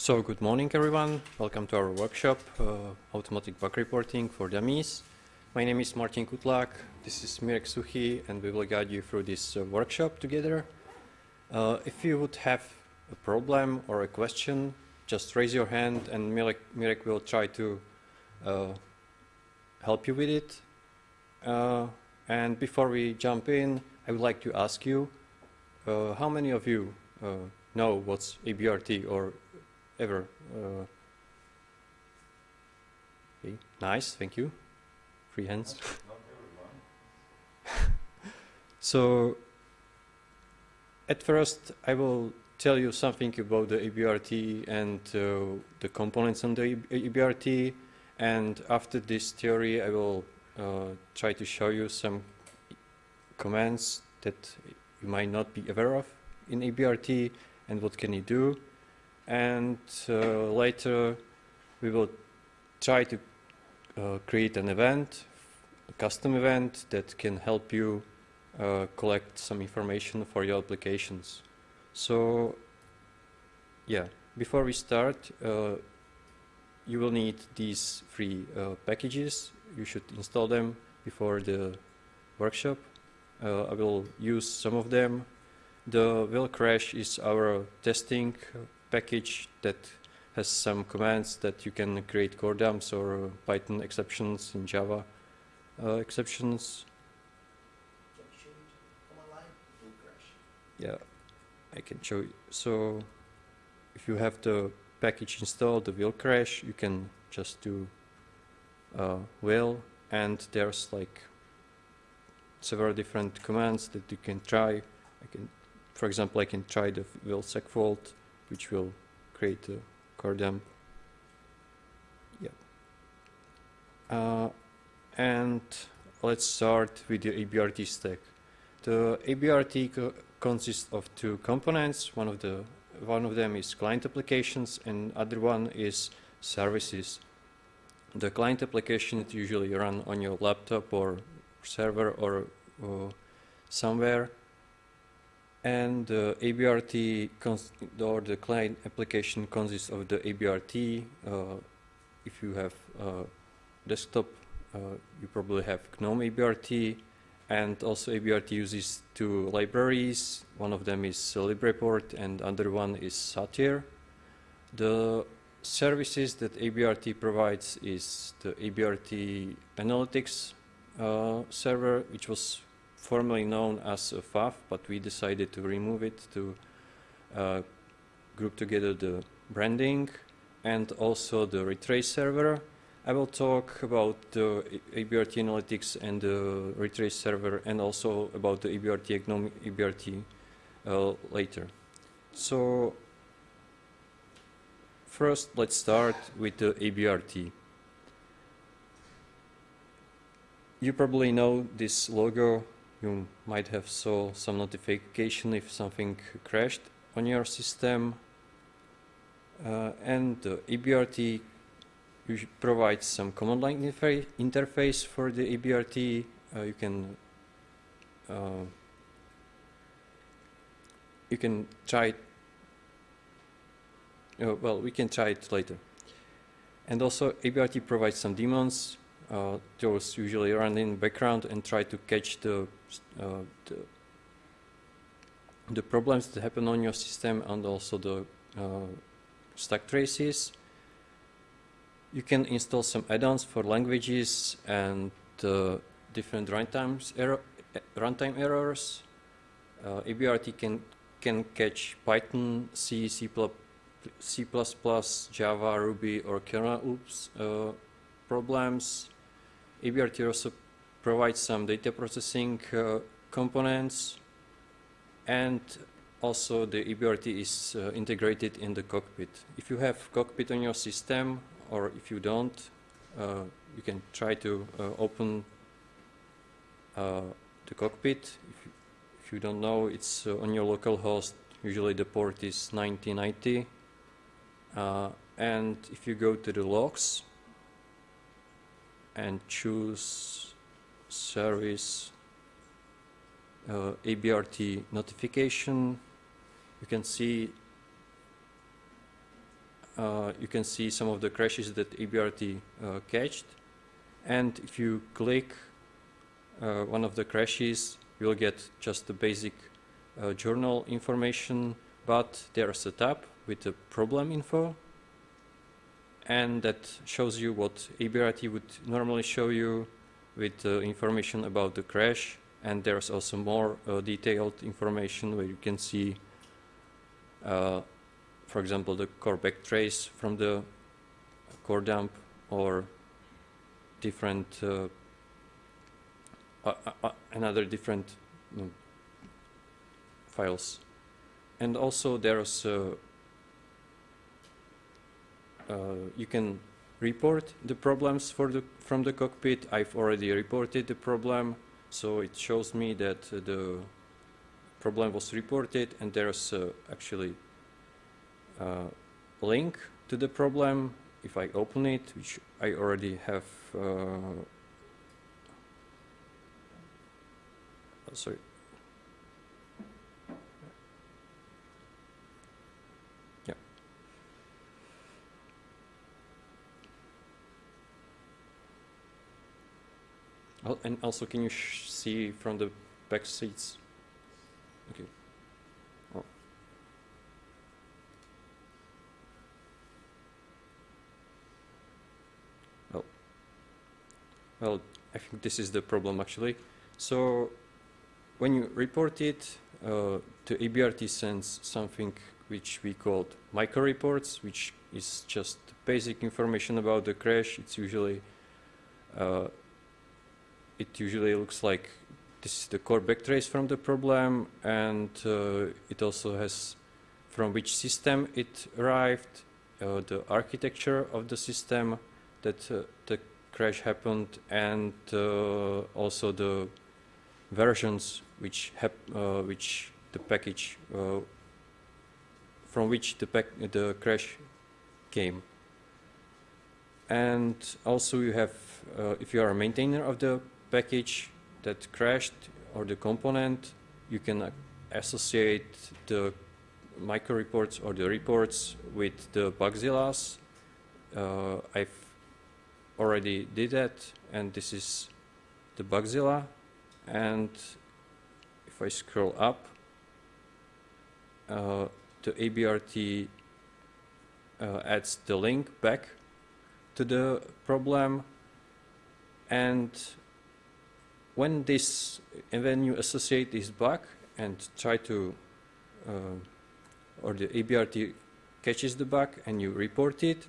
So good morning everyone, welcome to our workshop, uh, Automatic Bug Reporting for Dummies. My name is Martin Kutlak, this is Mirek Suchý and we will guide you through this uh, workshop together. Uh, if you would have a problem or a question, just raise your hand and Mirek, Mirek will try to uh, help you with it. Uh, and before we jump in, I would like to ask you, uh, how many of you know what's ABRT or ever. Uh, okay, nice, thank you. Free hands. so, at first, I will tell you something about the ABRT and uh, the components on the ABRT. And after this theory, I will uh, try to show you some commands that you might not be aware of in ABRT and what can you do and uh, later we will try to uh, create an event, a custom event that can help you uh, collect some information for your applications. So yeah, before we start, you will need these three uh, packages. You should install them before the workshop. Uh, I will use some of them. The will crash is our testing package that has some commands that you can create core dumps or Python exceptions in Java uh, exceptions. Yeah, I can show you. So if you have the package installed, the will crash, you can just do uh, will and there's like several different commands that you can try. I can, for example, I can try the will segfault which will create a core dump. Yeah. Uh, and let's start with the ABRT stack. The ABRT co consists of two components. One of the one of them is client applications, and other one is services. The client application is usually run on your laptop or server or, or somewhere, and the ABRT or the client application consists of the ABRT. Uh, if you have a desktop, uh, you probably have GNOME ABRT, and also ABRT uses two libraries. One of them is libreport, and other one is satyr. The services that ABRT provides is the ABRT Analytics uh, server, which was formerly known as FAF, but we decided to remove it to uh, group together the branding and also the retrace server. I will talk about the ABRT analytics and the retrace server and also about the ABRT GNOME ABRT uh, later. So first let's start with the ABRT. You probably know this logo you might have saw some notification if something crashed on your system. Uh, and the ABRT provides some command line interface for the ABRT uh, you can uh, you can try it uh, well we can try it later. And also ABRT provides some daemons uh, those usually run in background and try to catch the, uh, the, the problems that happen on your system and also the uh, stack traces. You can install some add-ons for languages and uh, different runtimes error, runtime errors. Uh, ABRT can can catch Python, C, C++, C++, Java, Ruby, or kernel oops uh, problems. ABRT also provides some data processing uh, components and also the ABRT is uh, integrated in the cockpit. If you have cockpit on your system or if you don't, uh, you can try to uh, open uh, the cockpit. If you, if you, don't know, it's uh, on your local host. Usually the port is 9090. and if you go to the logs, and choose service uh, ABRT notification. You can see uh, you can see some of the crashes that ABRT uh, catched. And if you click uh, one of the crashes, you'll get just the basic uh, journal information, but there's a tab with the problem info. And that shows you what ABRT would normally show you with uh, information about the crash. And there's also more uh, detailed information where you can see uh, for example, the core backtrace from the core dump or different another different know, files. And also there's uh, uh, you can report the problems for the from the cockpit. I've already reported the problem, so it shows me that uh, the problem was reported and there's uh, actually a link to the problem. If I open it, which I already have, uh, oh, sorry. And also, can you see from the back seats? Okay. Well, I think this is the problem actually. So when you report it, uh, to ABRT sends something which we called micro reports, which is just basic information about the crash. It's usually, uh, it usually looks like this is the core backtrace from the problem, and uh, it also has from which system it arrived, uh, the architecture of the system that uh, the crash happened and also the versions which which the package from which the the crash came. And also you have uh, if you are a maintainer of the package that crashed or the component you can associate the micro reports or the reports with the bugzillas uh, I've already did that and this is the Bugzilla and if I scroll up uh, the ABRT uh, adds the link back to the problem. And when this and when you associate this bug and try to uh, or the ABRT catches the bug and you report it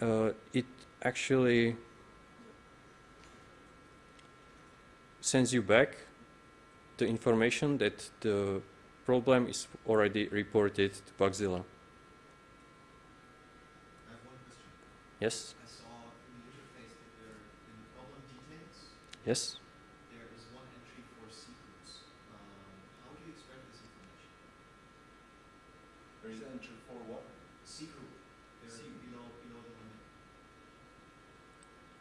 uh, it actually sends you back the information that the problem is already reported to Bugzilla. Yes? I saw in the interface that there in problem details. Yes? There is one entry for C. Um, how do you extract this information? There is an entry for what? C group. There C below below the limit.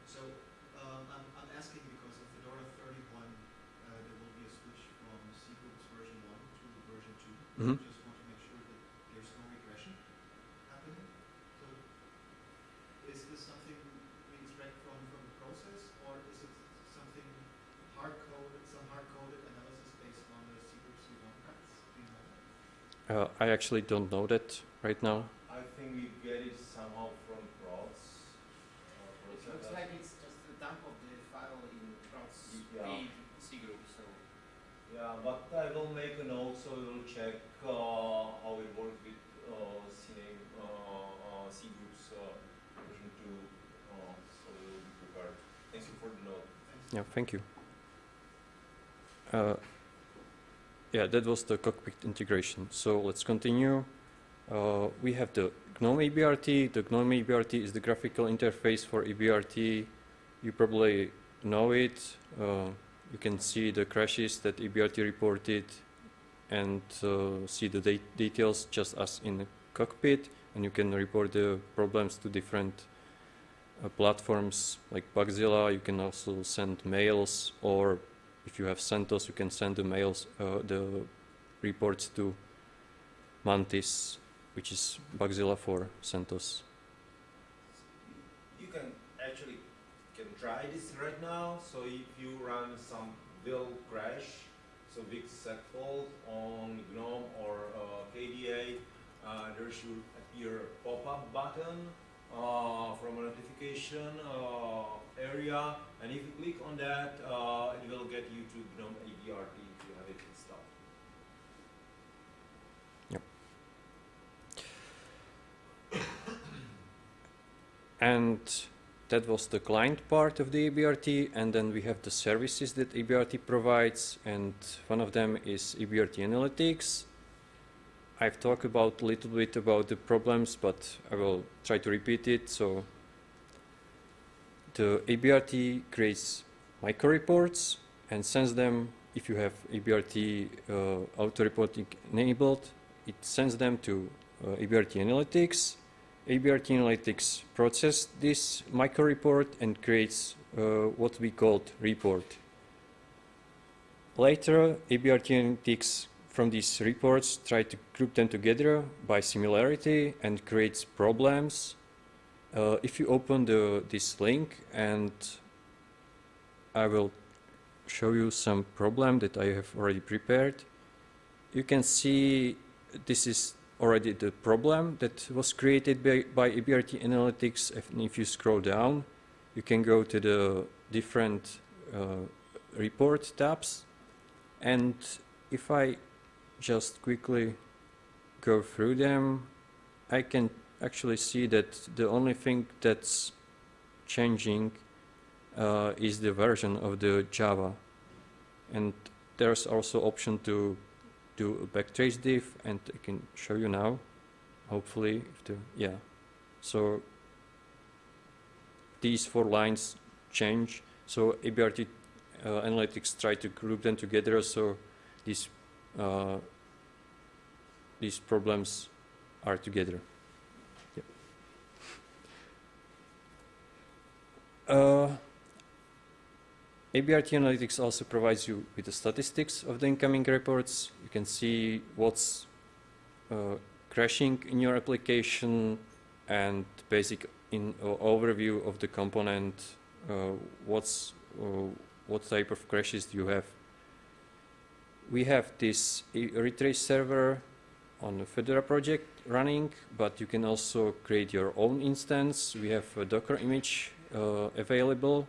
So um, I'm I'm asking because of Fedora 31, uh, there will be a switch from C groups version one to version 2 Mhm. Just want to make sure that there's no regression happening. So is this something we extract from, from the process, or is it something hard-coded, some hard-coded analysis based on the C group C1 paths? Do you know that? Uh, I actually don't know that right now. I think we get it somehow from prods. Uh, It looks like it's just a dump of the file in Prots Yeah. page C group, so Yeah, but I will make a note so we'll check uh, how it works with uh, CNAME, uh, uh, C groups uh, version 2. Uh, so we'll be prepared. Thank you for the note. Thanks. Yeah, thank you. Uh, yeah, that was the cockpit integration. So let's continue. Uh, we have the GNOME ABRT. The GNOME ABRT is the graphical interface for ABRT. You probably know it. Uh, you can see the crashes that ABRT reported and uh, see the de details just as in the cockpit. And you can report the problems to different uh, platforms like Bugzilla. You can also send mails, or if you have CentOS, you can send the mails, uh, the reports to Mantis, which is Bugzilla for CentOS. You can actually can try this right now. So if you run some will crash, so big segfault on GNOME or uh, KDE, uh, there should appear a pop-up button uh, from a notification uh, area, and if you click on that, uh, it will get you to GNOME ABRT if you have it installed. And that was the client part of the ABRT, and then we have the services that ABRT provides, and one of them is ABRT Analytics. I've talked about a little bit about the problems, but I will try to repeat it. So the ABRT creates micro reports and sends them, if you have ABRT uh, auto reporting enabled, it sends them to uh, ABRT Analytics. ABRT Analytics process this micro report and creates uh, what we called report. Later, ABRT Analytics from these reports try to group them together by similarity and creates problems. Uh, if you open the, this link and I will show you some problem that I have already prepared, you can see this is already the problem that was created by, by ABRT Analytics. And if you scroll down, you can go to the different uh, report tabs. And if I just quickly go through them, I can actually see that the only thing that's changing uh, is the version of the Java. And there's also option to do a backtrace diff and I can show you now hopefully if the yeah. So these four lines change. So ABRT uh, analytics try to group them together so these uh, these problems are together uh, ABRT Analytics also provides you with the statistics of the incoming reports. You can see what's uh, crashing in your application and basic in, uh, overview of the component, uh, what's, uh, what type of crashes do you have. We have this retrace server on the Fedora project running, but you can also create your own instance. We have a Docker image available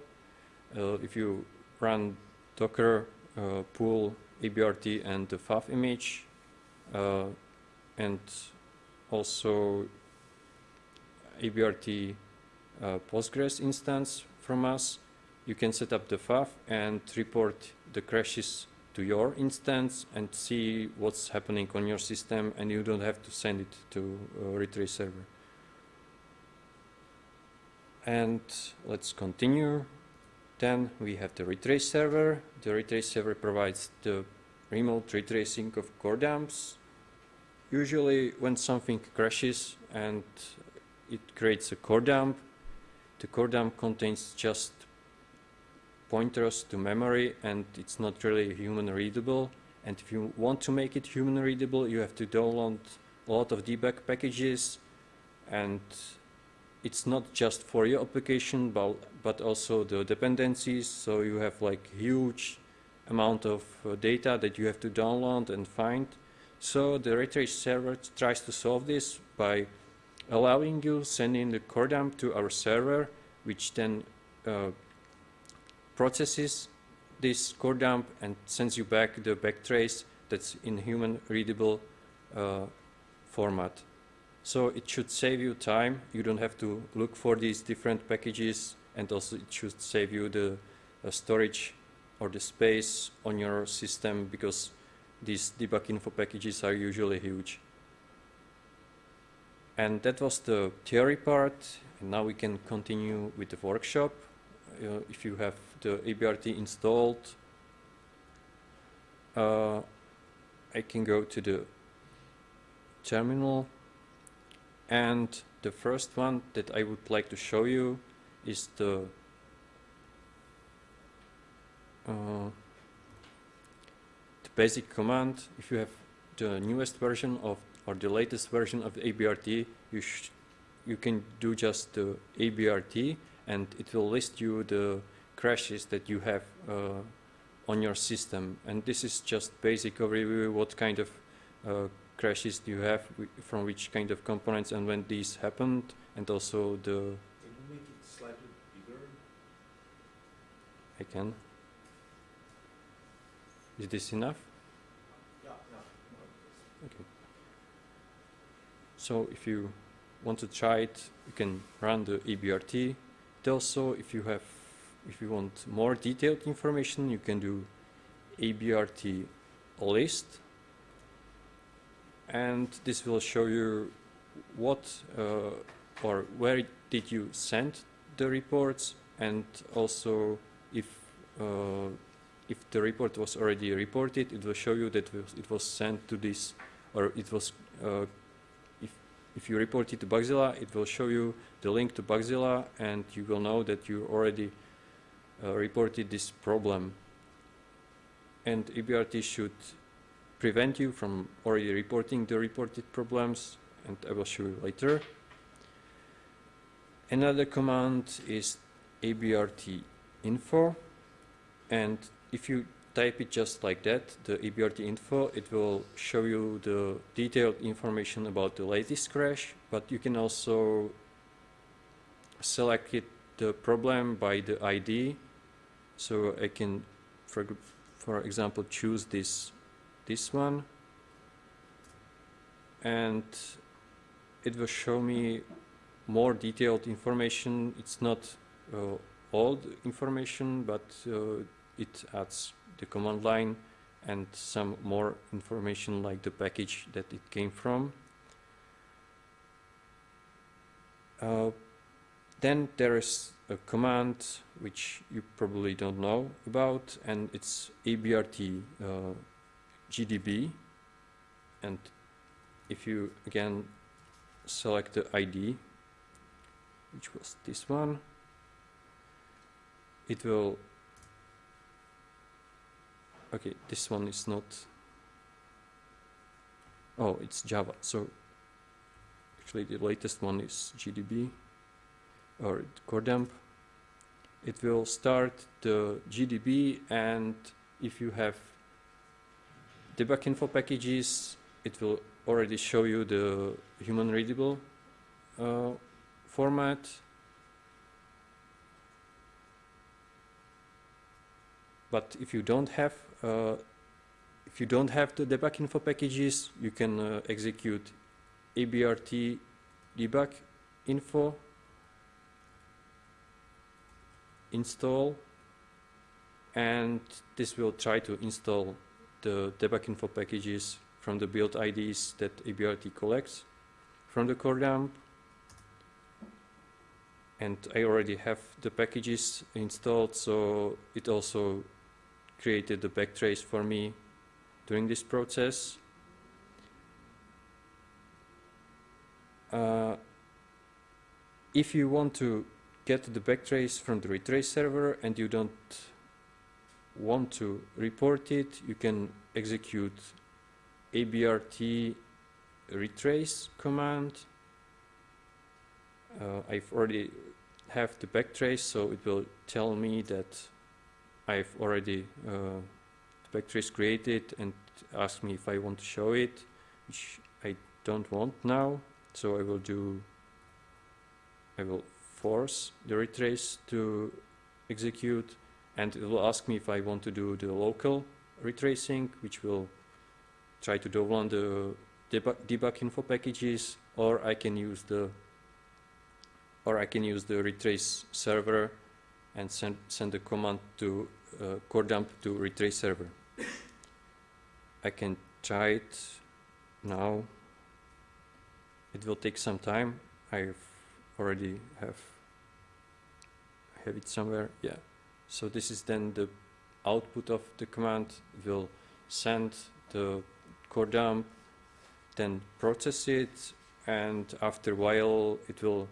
uh, if you run docker uh, pull ABRT and the FAF image uh, and also ABRT Postgres instance from us, you can set up the FAF and report the crashes to your instance and see what's happening on your system and you don't have to send it to a retrace server. And let's continue. Then we have the retrace server. The retrace server provides the remote retracing of core dumps. Usually when something crashes and it creates a core dump, the core dump contains just pointers to memory and it's not really human readable. And if you want to make it human readable, you have to download a lot of debug packages and it's not just for your application, but, but also the dependencies. So you have like huge amount of uh, data that you have to download and find. So the retrace server tries to solve this by allowing you sending the core dump to our server, which then uh, processes this core dump and sends you back the backtrace that's in human readable uh, format. So it should save you time. You don't have to look for these different packages and also it should save you the uh, storage or the space on your system because these debug info packages are usually huge. And that was the theory part. And now we can continue with the workshop. Uh, if you have the ABRT installed, uh, I can go to the terminal and the first one that I would like to show you is the uh, the basic command if you have the newest version of or the latest version of ABRT, you you can do just the ABRT, and it will list you the crashes that you have uh, on your system. And this is just basic overview what kind of uh, crashes do you have from which kind of components and when these happened, and also the Can you make it slightly bigger? I can. Is this enough? Yeah, yeah. Okay. So if you want to try it, you can run the ABRT. It also, if you have, if you want more detailed information, you can do ABRT list, and this will show you what uh, or where did you send the reports, and also if uh, if the report was already reported, it will show you that it was sent to this, or it was, uh, if, if you report it to Bugzilla, it will show you the link to Bugzilla, and you will know that you already uh, reported this problem. And ABRT should prevent you from already reporting the reported problems, and I will show you later. Another command is ABRT info, and if you type it just like that, the abrt info, it will show you the detailed information about the latest crash, but you can also select it, the problem by the ID. So I can, for, for example, choose this, this one. And it will show me more detailed information. It's not uh, old information, but uh, it adds the command line and some more information like the package that it came from. Uh, then there is a command which you probably don't know about and it's ABRT uh, GDB and if you again select the ID which was this one it will okay this one is not oh it's Java. So actually the latest one is GDB or core dump it will start the GDB and if you have debug info packages it will already show you the human readable uh, format. But if you don't have uh, if you don't have the debug info packages you can uh, execute abrt debug info install and this will try to install the debug info packages from the build IDs that ABRT collects from the core dump and I already have the packages installed so it also created the backtrace for me during this process. Uh, if you want to get the backtrace from the retrace server and you don't want to report it, you can execute abrt retrace command. Uh, I've already have the backtrace, so it will tell me that I've already uh, the backtrace created and ask me if I want to show it, which I don't want now. So I will do, I will force the retrace to execute and it will ask me if I want to do the local retracing, which will try to download the debug, info packages, or I can use the or I can use the retrace server and send send the command to uh, core dump to retrace server. I can try it now. It will take some time. I've already have have it somewhere. Yeah. So this is then the output of the command. Will send the core dump, then process it, and after a while it will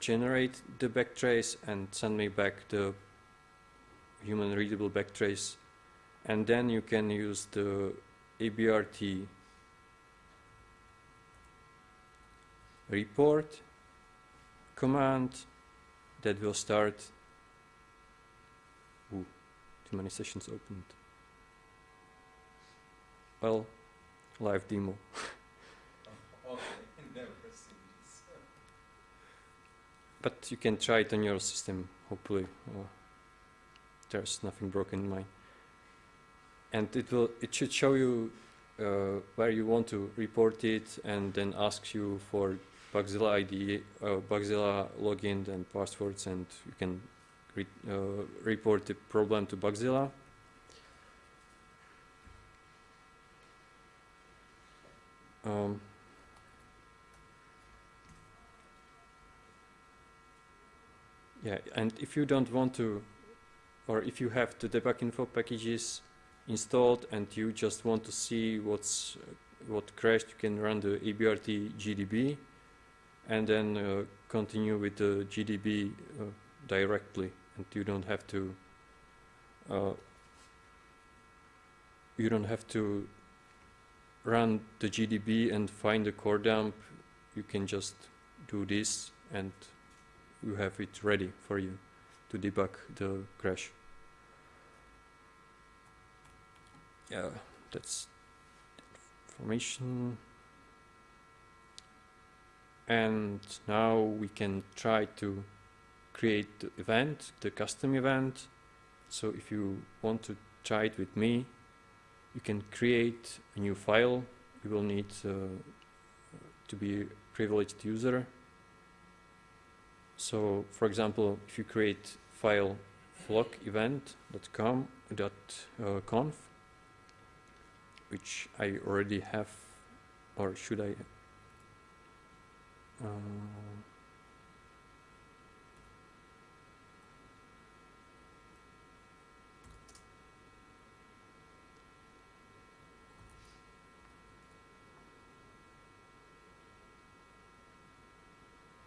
generate the backtrace and send me back the human readable backtrace. And then you can use the ABRT report command that will start. Too many sessions opened. Well, live demo. But you can try it on your system, hopefully. Uh, there's nothing broken in mine. And it will it should show you uh, where you want to report it and then asks you for Bugzilla ID, uh, Bugzilla login and passwords and you can re uh, report the problem to Bugzilla. Um, Yeah, and if you don't want to, or if you have the debug info packages installed and you just want to see what's what crashed, you can run the ABRT GDB and then uh, continue with the GDB uh, directly, and you don't have to. Uh, you don't have to run the GDB and find the core dump. You can just do this and you have it ready for you to debug the crash. Yeah, that's information. And now we can try to create the event, the custom event. So if you want to try it with me, you can create a new file. You will need uh, to be a privileged user so, for example, if you create file flock event.conf dot uh, which I already have, or should I? Uh,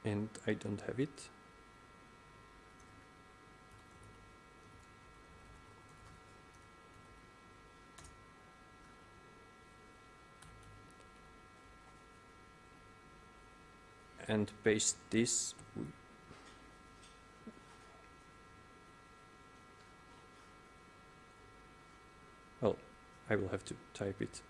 and I don't have it. And paste this. Well, I will have to type it.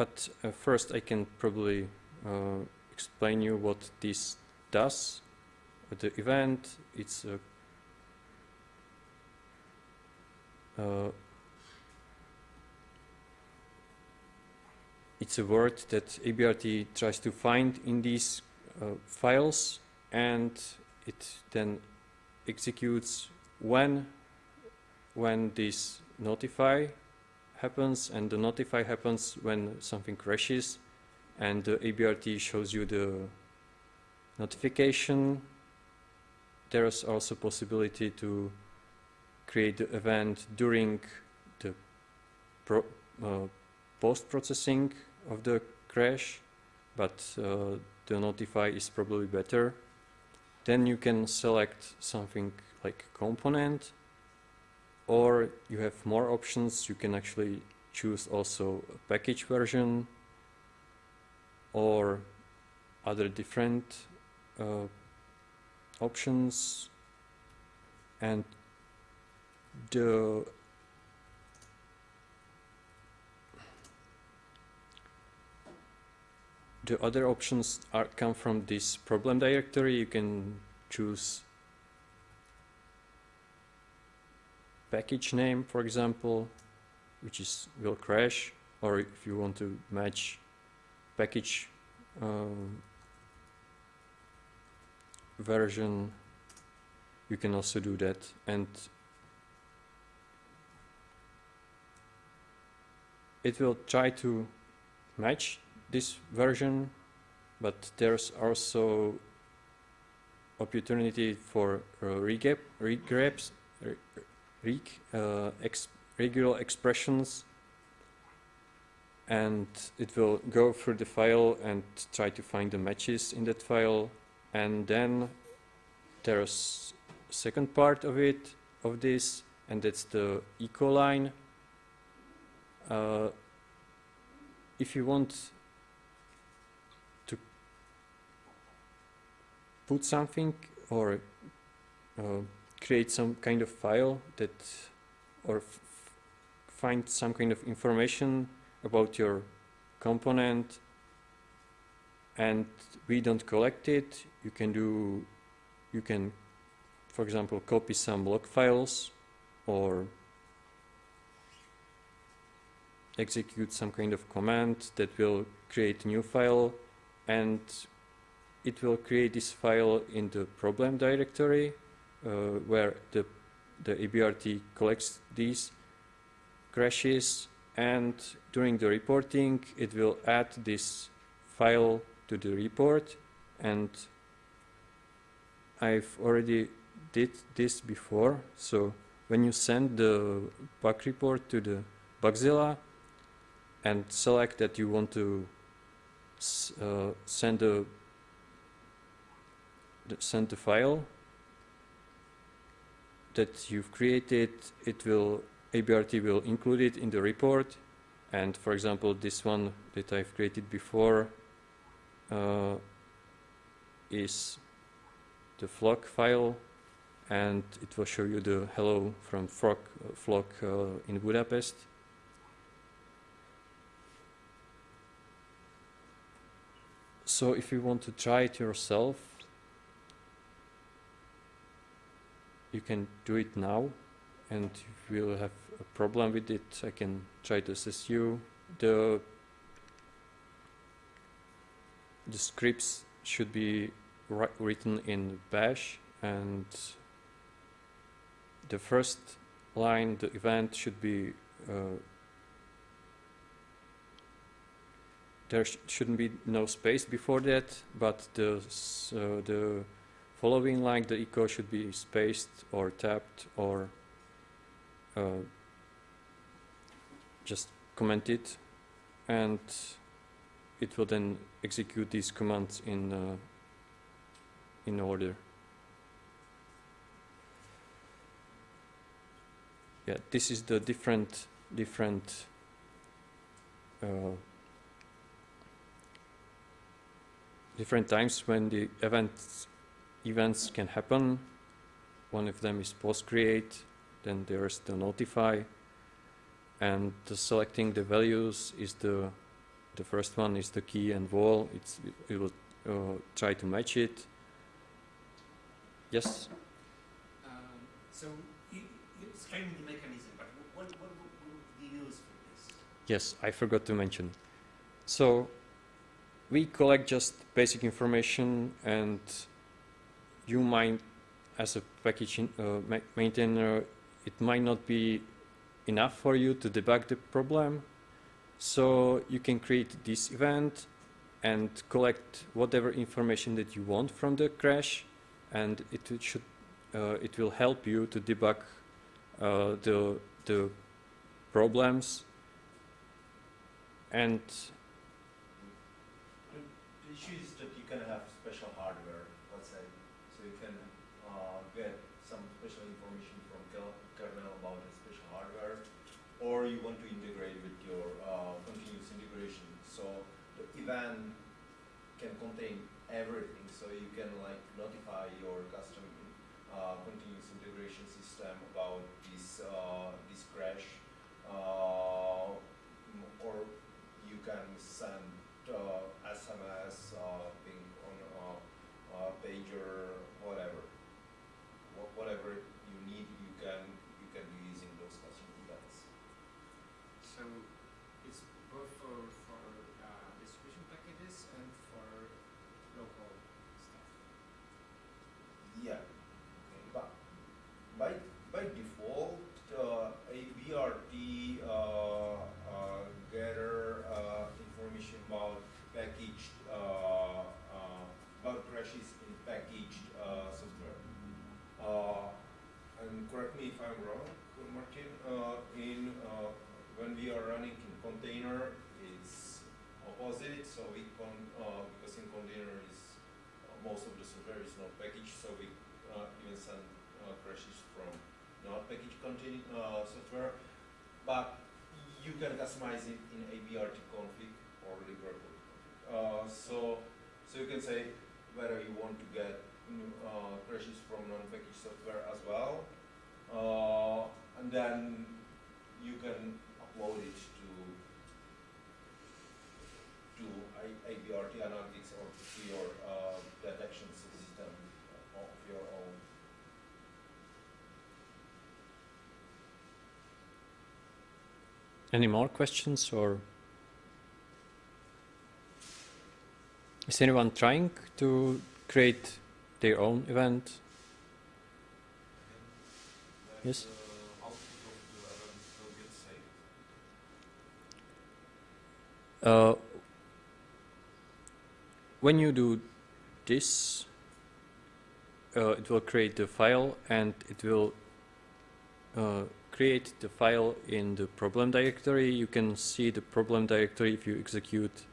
But uh, first I can probably uh, explain you what this does. The event, it's a uh, it's a word that ABRT tries to find in these uh, files and it then executes when when this notify happens and the notify happens when something crashes and the ABRT shows you the notification. There is also possibility to create the event during the pro, uh, post-processing of the crash, but uh, the notify is probably better. Then you can select something like component or you have more options you can actually choose also a package version or other different uh, options. And the the other options are come from this problem directory. You can choose package name, for example, which is will crash, or if you want to match package um, version, you can also do that. And it will try to match this version, but there's also opportunity for uh, regrabs, reg, uh, ex regular expressions and it will go through the file and try to find the matches in that file. And then there's second part of it of this and that's the echo line. Uh, if you want to put something or uh, create some kind of file that or find some kind of information about your component and we don't collect it. You can do you can for example copy some log files or execute some kind of command that will create a new file and it will create this file in the problem directory where the the ABRT collects these crashes and during the reporting it will add this file to the report. And I've already did this before. So when you send the bug report to the Bugzilla and select that you want to uh, send the send the file that you've created it will ABRT will include it in the report. And for example this one that I've created before uh, is the flock file. And it will show you the hello from flock, flock uh, in Budapest. So if you want to try it yourself you can do it now and if you will have a problem with it. I can try to assist you. The the scripts should be written in bash and the first line the event should be uh, there sh- shouldn't be no space before that but the uh, the following line the echo should be spaced or tapped or uh, just comment it and it will then execute these commands in uh, in order. Yeah, this is the different different uh, different times when the events events can happen. One of them is post create, then there's the notify, and the selecting the values is the the first one is the key and wall. It's it will uh, try to match it. Yes. Um, so you, you explained the mechanism, but what, what, what would be used for this? Yes, I forgot to mention. So we collect just basic information and you might, as a package uh, ma maintainer, it might not be enough for you to debug the problem. So you can create this event and collect whatever information that you want from the crash and it should uh, it will help you to debug uh, the the problems and The the issue is that you can have special hardware, let's say, so you can uh, get some special information from kel- kernel about a special hardware, or you want to integrate with your uh, continuous integration. So the event can contain everything, so you can like notify your custom uh, continuous integration system about this uh, this crash, uh, or you can send SMS, uh, ping on uh, uh, pager, whatever. Wha- whatever you need, you can you can do using those custom events. So it's both for, for uh, distribution packages and for local stuff. Yeah. But by by default, uh, a BRT uh, uh, gather uh, information about packaged uh, uh, about crashes in packaged uh, software. Uh, and correct me if I'm wrong, Martin. Uh, in uh, when we are running in container, it's opposite. So we con uh, because in container is uh, most of the software is not packaged, so we uh, even send uh, crashes from not packaged contain uh, software. But you can customize it in ABRT config or library. Uh, so, so you can say whether you want to get mm, uh, crashes from non-packaged software as well, uh, and then you can upload it to to I- ABRT Analytics or to your uh, detection system of your own. Any more questions or is anyone trying to create their own event? Yes. uh, when you do this, uh, it will create the file and it will uh, create the file in the problem directory. You can see the problem directory if you execute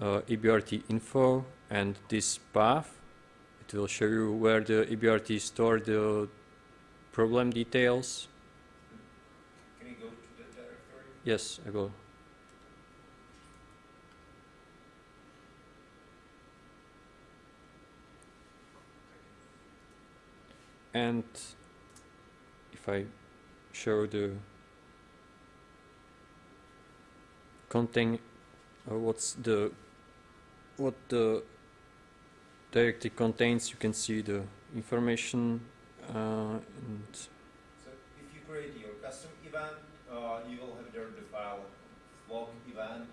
uh, ABRT info and this path. It will show you where the ABRT store the problem details. Can you go to the directory? Yes, I go. And if I show the contain, uh, what's the what the directory contains, you can see the information uh, and So if you create your custom event, uh, you will have there the file log event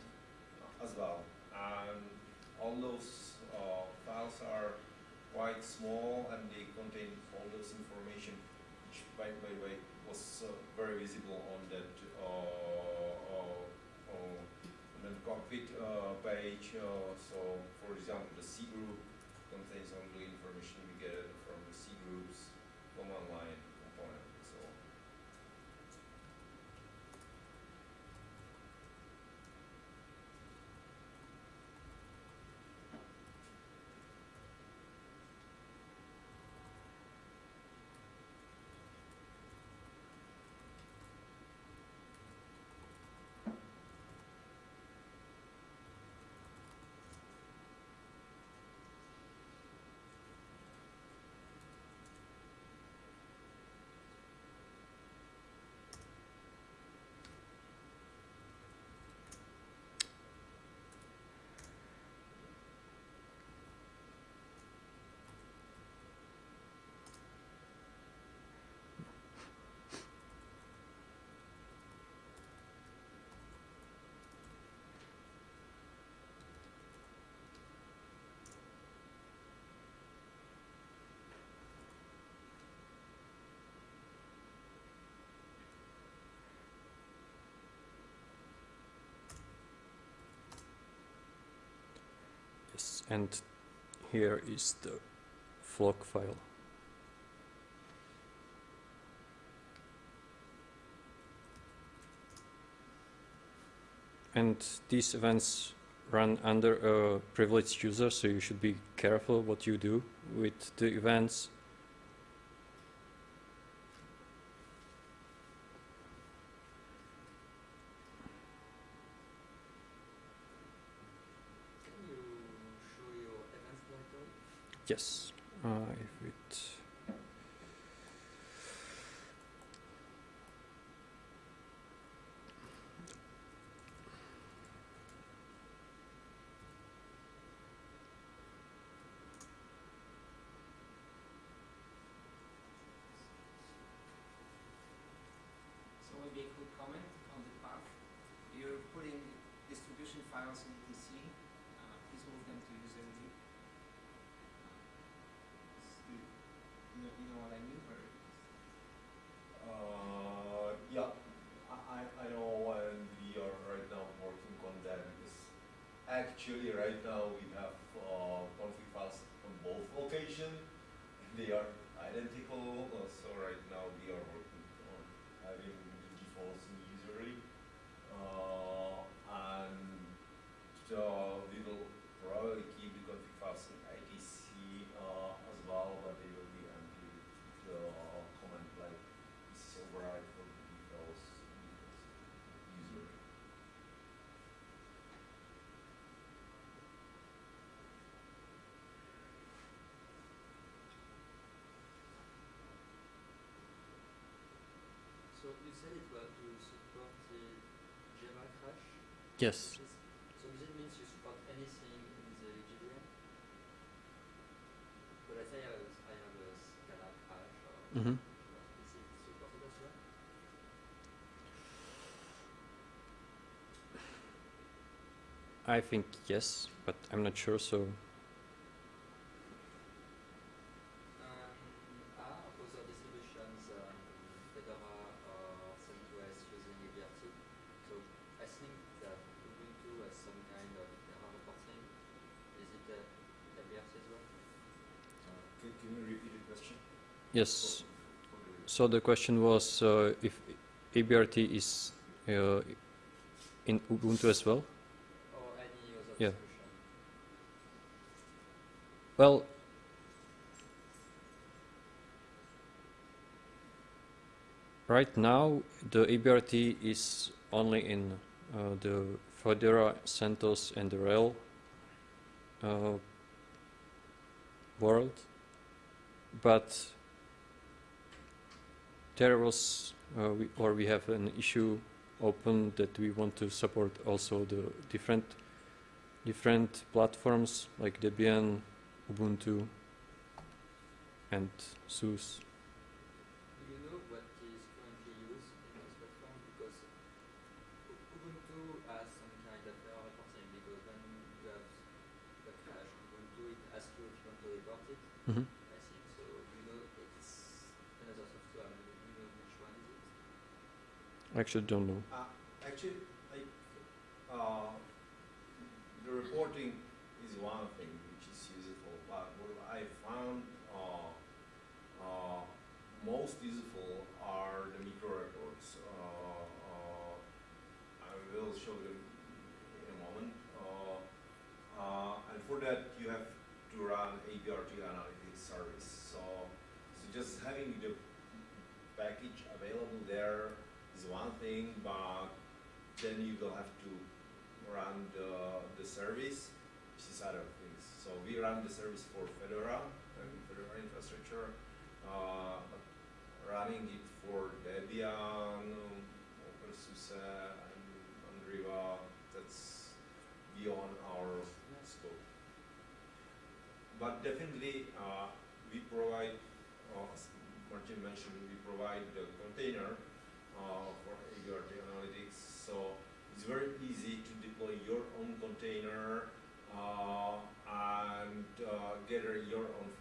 as well. And all those uh, files are quite small and they contain all those information, which by, by the way was very visible on that uh, uh, uh, on the cockpit page. So for example, the C group contains the information we get from the C groups command line component. So Yes, and here is the flock file. And these events run under a privileged user, so you should be careful what you do with the events. Can you show your events directory? Yes, uh, if it So maybe a quick comment on the path. You're putting distribution files in TC. Uh, please move them to user view. Uh, you, you know, you know what I mean? Or Uh, yeah, I, I, I know and we are right now working on that because actually right now Yes. So does it means you support anything in the JVM? But I say I have, I have a Scala crash or mm -hmm. is it supported as well? I think yes, but I'm not sure, so yes. For- for the- So the question was uh, if ABRT is uh, in Ubuntu as well. Or any other Yeah. distribution? Well, right now the ABRT is only in uh, the Fedora, CentOS, and the RHEL uh, world, but was, uh, we, or we have an issue open that we want to support also the different different platforms like Debian, Ubuntu, and SUSE. Do you know what is currently used in this platform? Because U- Ubuntu has some kind of error reporting because when you have a crash on Ubuntu, it asks you if you want to report it. Mhm. I think so. You know it's another software. You you know which one is it? I actually don't know. Uh, actually, like, uh, the reporting is one thing which is useful, but what I found uh, uh, most useful are the micro reports. Uh, I will show them in a moment. And for that, you have to run ABRT analytics service. So, so just having the package available there is one thing, but then you will have to run the, the service, which is other things. So we run the service for Fedora and Fedora infrastructure, uh, running it for Debian, OpenSUSE, and Mandriva, that's beyond our scope. But definitely, uh, we provide, uh, as Martin mentioned, we provide the container uh, for ABRT analytics. So it's very easy to deploy your own container uh, and uh, gather your own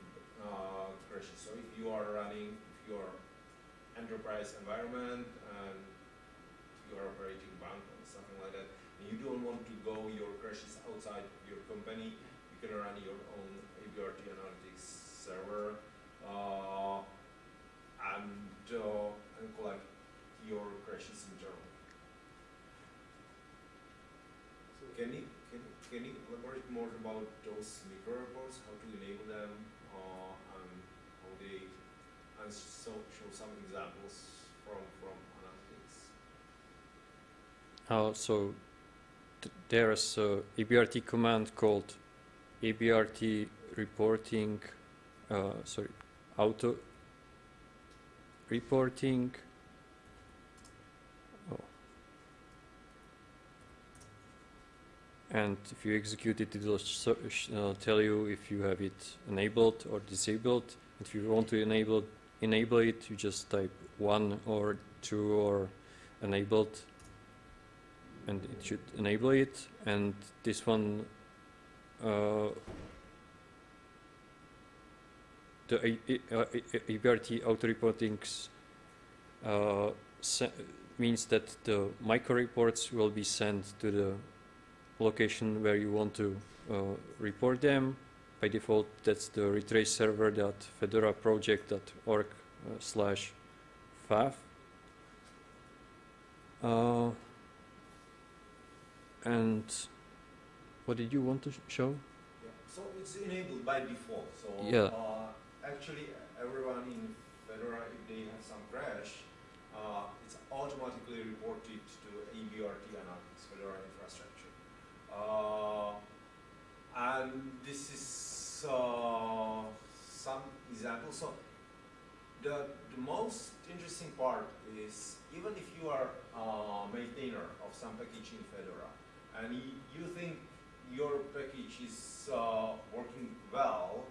uh, crashes. So if you are running your enterprise environment and you are operating bank or something like that, and you don't want to go your crashes outside your company, you can run your own ABRT analytics server uh, and, uh, and collect your crashes internally. So Can you, can, can you elaborate more about those reports, how to enable them, uh, and how they, and so, show some examples from, from analytics? Uh, so th- there's a ABRT command called ABRT reporting, uh, sorry, auto reporting. And if you execute it, it will uh, tell you if you have it enabled or disabled. If you want to enable enable it, you just type one or two or enabled and it should enable it and this one uh, the ABRT auto reportings uh, means that the micro reports will be sent to the location where you want to uh, report them by default that's the retrace server dot fedora project.org uh, slash faf uh, and what did you want to sh- show? Yeah, so it's enabled by default, so, Yeah. uh, actually, everyone in Fedora, if they have some crash, uh, it's automatically reported to ABRT analytics, Fedora and this is, uh, some examples, so the, the most interesting part is, even if you are a maintainer of some package in Fedora, and you think your package is uh, working well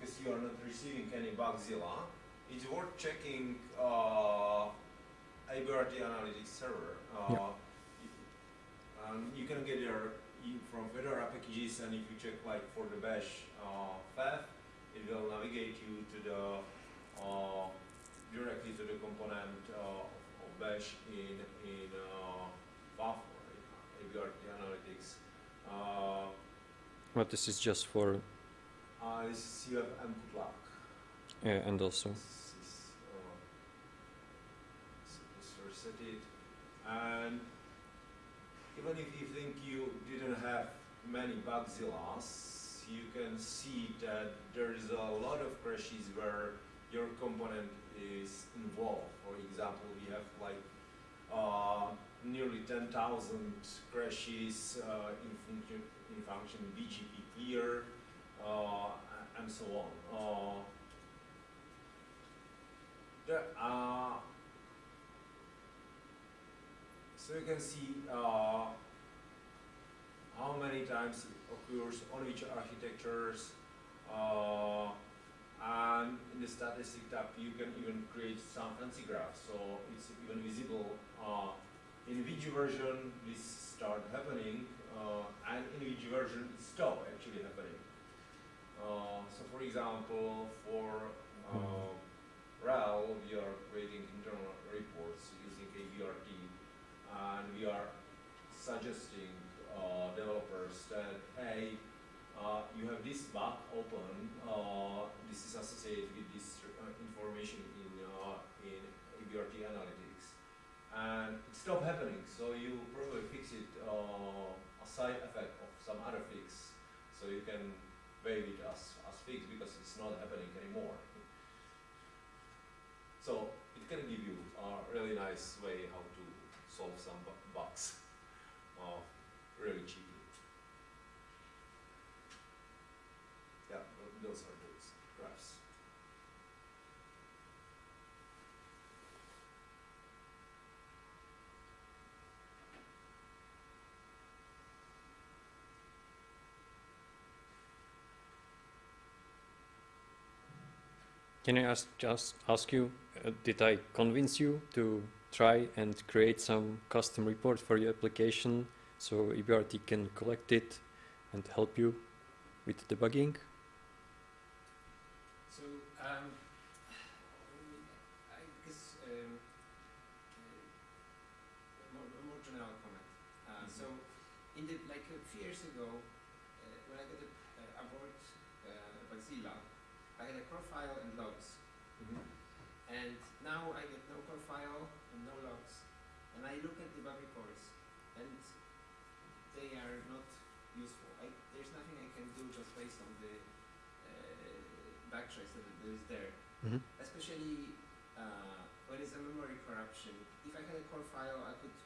because you are not receiving any Bugzilla, it's worth checking uh, ABRT Analytics server. Uh, Yeah. um, you can get your from Fedora packages, and if you check like for the Bash uh, path, it will navigate you to the uh, directly to the component uh, of Bash in in uh, FAF or ABRT Analytics. Uh, But this is just for uh, this is you have input lock. yeah, and also This is, uh, so just reset it. And even if you think you didn't have many Bugzillas, you can see that there is a lot of crashes where your component is involved. For example, we have like uh, nearly 10,000 crashes uh, in function in function BGP clear uh, and so on. Uh, there are so you can see uh, how many times it occurs on which architectures uh, and in the statistic tab you can even create some fancy graphs. So it's even visible uh, in which version this start happening uh, and in which version it stop actually happening. Uh, so for example for uh, RHEL, we are creating internal reports using ABRT, and we are suggesting uh, developers that, hey, uh, you have this bug open, uh, this is associated with this uh, information in, uh, in ABRT analytics. And it stopped happening, so you probably fix it uh, a side effect of some other fix, so you can waive it as, as fixed because it's not happening anymore. So it can give you a really nice way how to solve some bu- bugs, uh, really cheaply. Yeah, those are those graphs. Can I ask just ask you, uh, did I convince you to try and create some custom report for your application so ABRT can collect it and help you with debugging? So, um, I guess um, a more, a more general comment. Uh, So, in the like a few years ago, uh, when I got a, uh, aboard uh, Bugzilla, I had a profile and logs, and now I get no profile and no logs, and I look at the bug reports, and they are not useful. I, there's nothing I can do just based on the uh, backtrace that that is there. Mm-hmm. Especially uh, when it's a memory corruption. If I had a core file, I could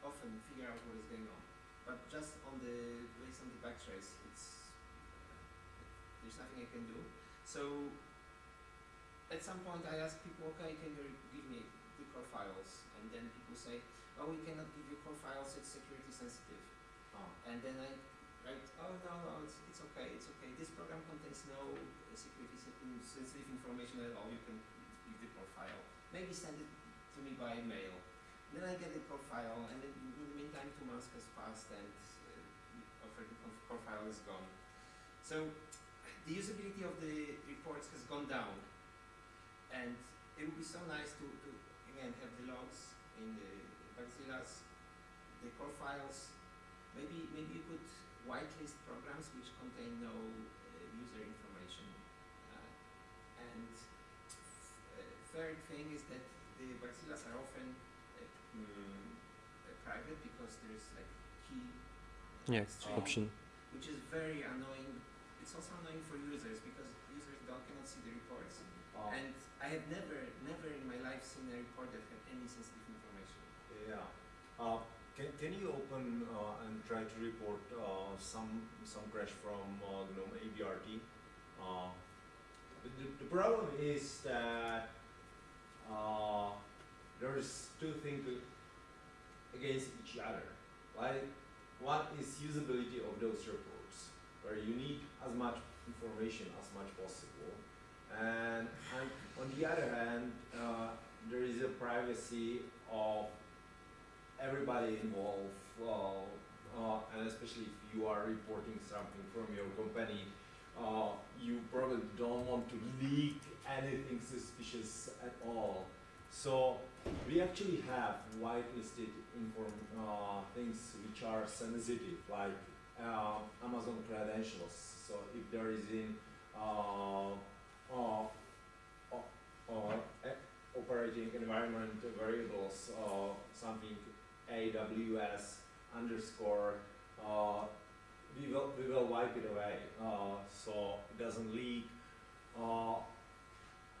often figure out what is going on. But just on the based on the backtrace, it's there's nothing I can do. So at some point, I ask people, okay, can you give me the core files? And then people say, oh, we cannot give you core files; it's security sensitive. Ah. And then I write, oh no, no, it's, it's okay, it's okay. This program contains no sensitive information at all. You can give the profile. Maybe send it to me by mail. Then I get the profile, and in the meantime, two months has passed, and uh, the profile is gone. So the usability of the reports has gone down, and it would be so nice to, to again have the logs in the Bugzillas, the core files. Maybe maybe you could whitelist programs which contain no uh, user information. Uh, and uh, third thing is that the Bugzillas are often uh, mm, uh, private because there's like key Yeah, string, option. which is very annoying. It's also annoying for users because users don't cannot see the reports. Uh, And I have never, never in my life seen a report that had any sensitive information. Yeah. Uh, can, can you open uh, and try to report uh, some some crash from uh, GNOME ABRT? Uh, the, the, the problem is that uh, there's two things against each other. Like one is usability of those reports, where you need as much information as much possible, and, and on the other hand, uh, there is a privacy of everybody involved, uh, uh, and especially if you are reporting something from your company, uh, you probably don't want to leak anything suspicious at all. So we actually have whitelisted inform uh, things which are sensitive, like uh, Amazon credentials. So if there is in uh, uh, uh, operating environment variables, something AWS underscore, we will we will wipe it away, so it doesn't leak.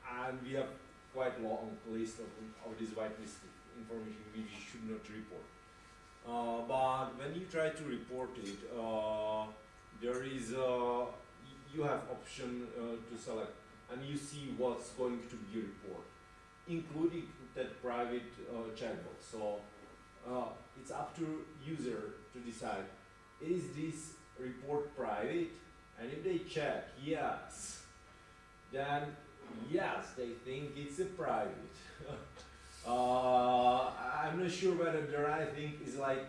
Uh, and we have quite long list of, of this whitelisted information we should not report. Uh, but when you try to report it, uh, there is uh, y- you have option uh, to select, and you see what's going to be reported, including that private uh, checkbox. So uh, it's up to user to decide is this report private, and if they check yes, then yes, they think it's a private. uh, I'm not sure whether there I think is like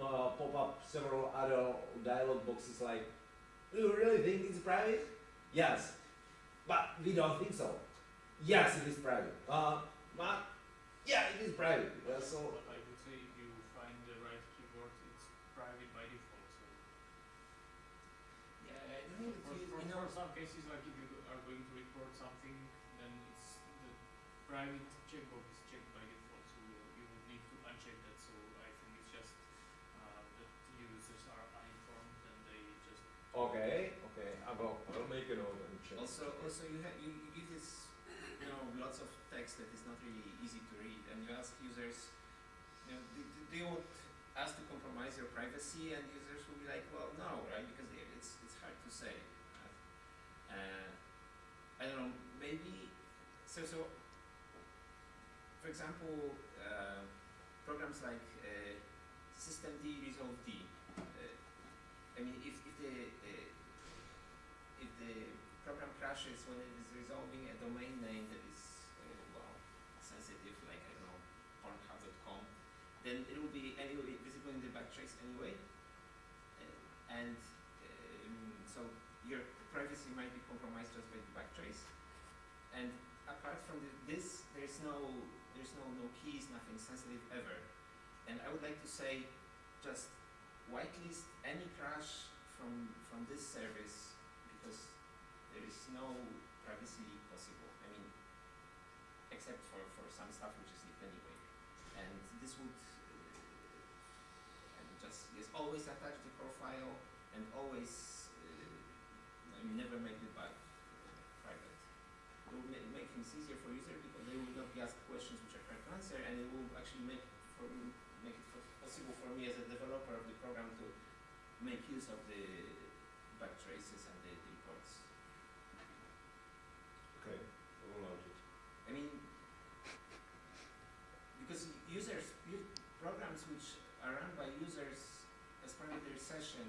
uh, pop up several other dialog boxes like, do you really think it's private? Yes, but we don't think so. Yes, it is private. Uh, but yeah, it is private. Uh, so But I would say if you find the right keyword, it's private by default. So Yeah, I don't think for, for, for some cases, like if you are going to report something, then it's the private checkbox is checked by default. So you, you would need to uncheck that. So I think it's just uh, that users are uninformed and they just okay, okay, I will, I will make a note and check. Also, also you have you, you give this, you know, lots of text that is not really easy to read, and you ask users, you know, do, do you want us to compromise your privacy? And users will be like, well, no, right? Because it- it's it's hard to say. Uh, I don't know, maybe so so. For example, uh, programs like uh, System D, Resolve D. Uh, I mean, if if the uh, if the program crashes when it is resolving a domain name that is uh, well sensitive, like I don't know Pornhub.com, then it will be anyway visible in the backtrace anyway, and um, so your privacy might be compromised just by the backtrace. And apart from the, this, there's no there's no no keys, nothing sensitive ever. And I would like to say, just whitelist any crash from from this service because there is no privacy possible. I mean, except for, for some stuff which is leaked anyway. And this would uh, just yes, always attach the profile and always uh, I mean, never make the bug private. It will ma- make things easier for for make it possible for me as a developer of the program to make use of the back traces and the, the reports. Okay, I will note it. I mean, because users, programs which are run by users as part of their session,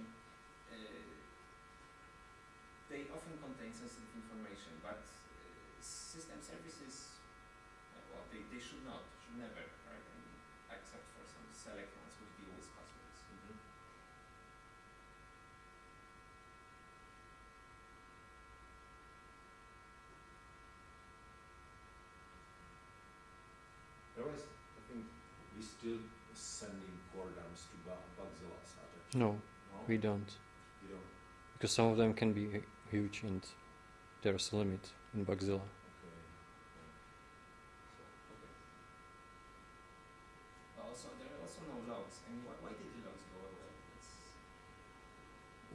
uh, they often contain sensitive information, but uh, system services, uh, well, they, they should not, should never, right? I mean, except for some select ones which deal with passwords. Mm-hmm. Otherwise, I think we still sending core dumps to Bu- Bugzilla attached. No, No? we don't. You don't? Because some of them can be huge and there's a limit in Bugzilla. What logs do you Also, there are also no logs. I mean, why, why did the logs go away? It's,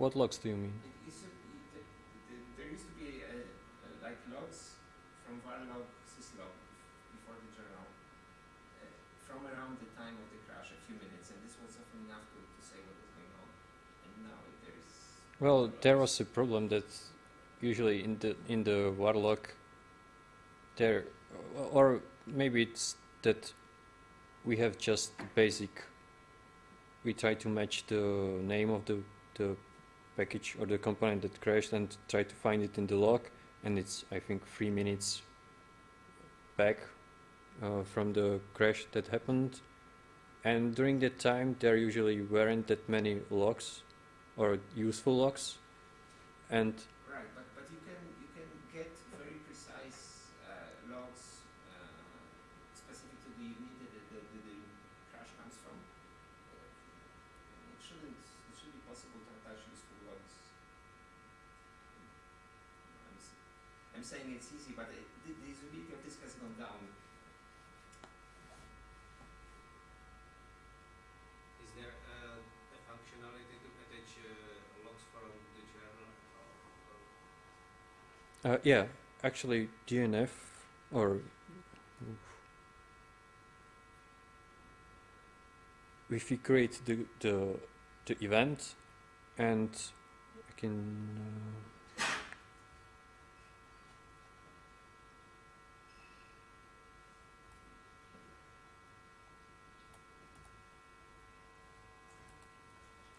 What logs do you mean? It used to be, the, the, there used to be uh, uh, like logs from varlog syslog before the journal uh, from around the time of the crash, a few minutes, and this was often enough to, to say what was going on. And now there is. Well, there was a problem that usually in the in the waterlog there, or maybe it's that we have just basic we try to match the name of the the package or the component that crashed and try to find it in the log, and it's I think three minutes back uh, from the crash that happened. And during that time, there usually weren't that many logs or useful logs, and Right, but, but you can you can get very precise uh, logs uh, specific to the unit that the, the, the, crash comes from. Uh, it shouldn't it should be possible to attach useful logs. I'm, I'm saying it's easy, but it, the usability of this has gone down. Is there uh, a functionality to attach uh, logs from the journal? Or, or uh, yeah, actually DNF or if we create the the the event and I can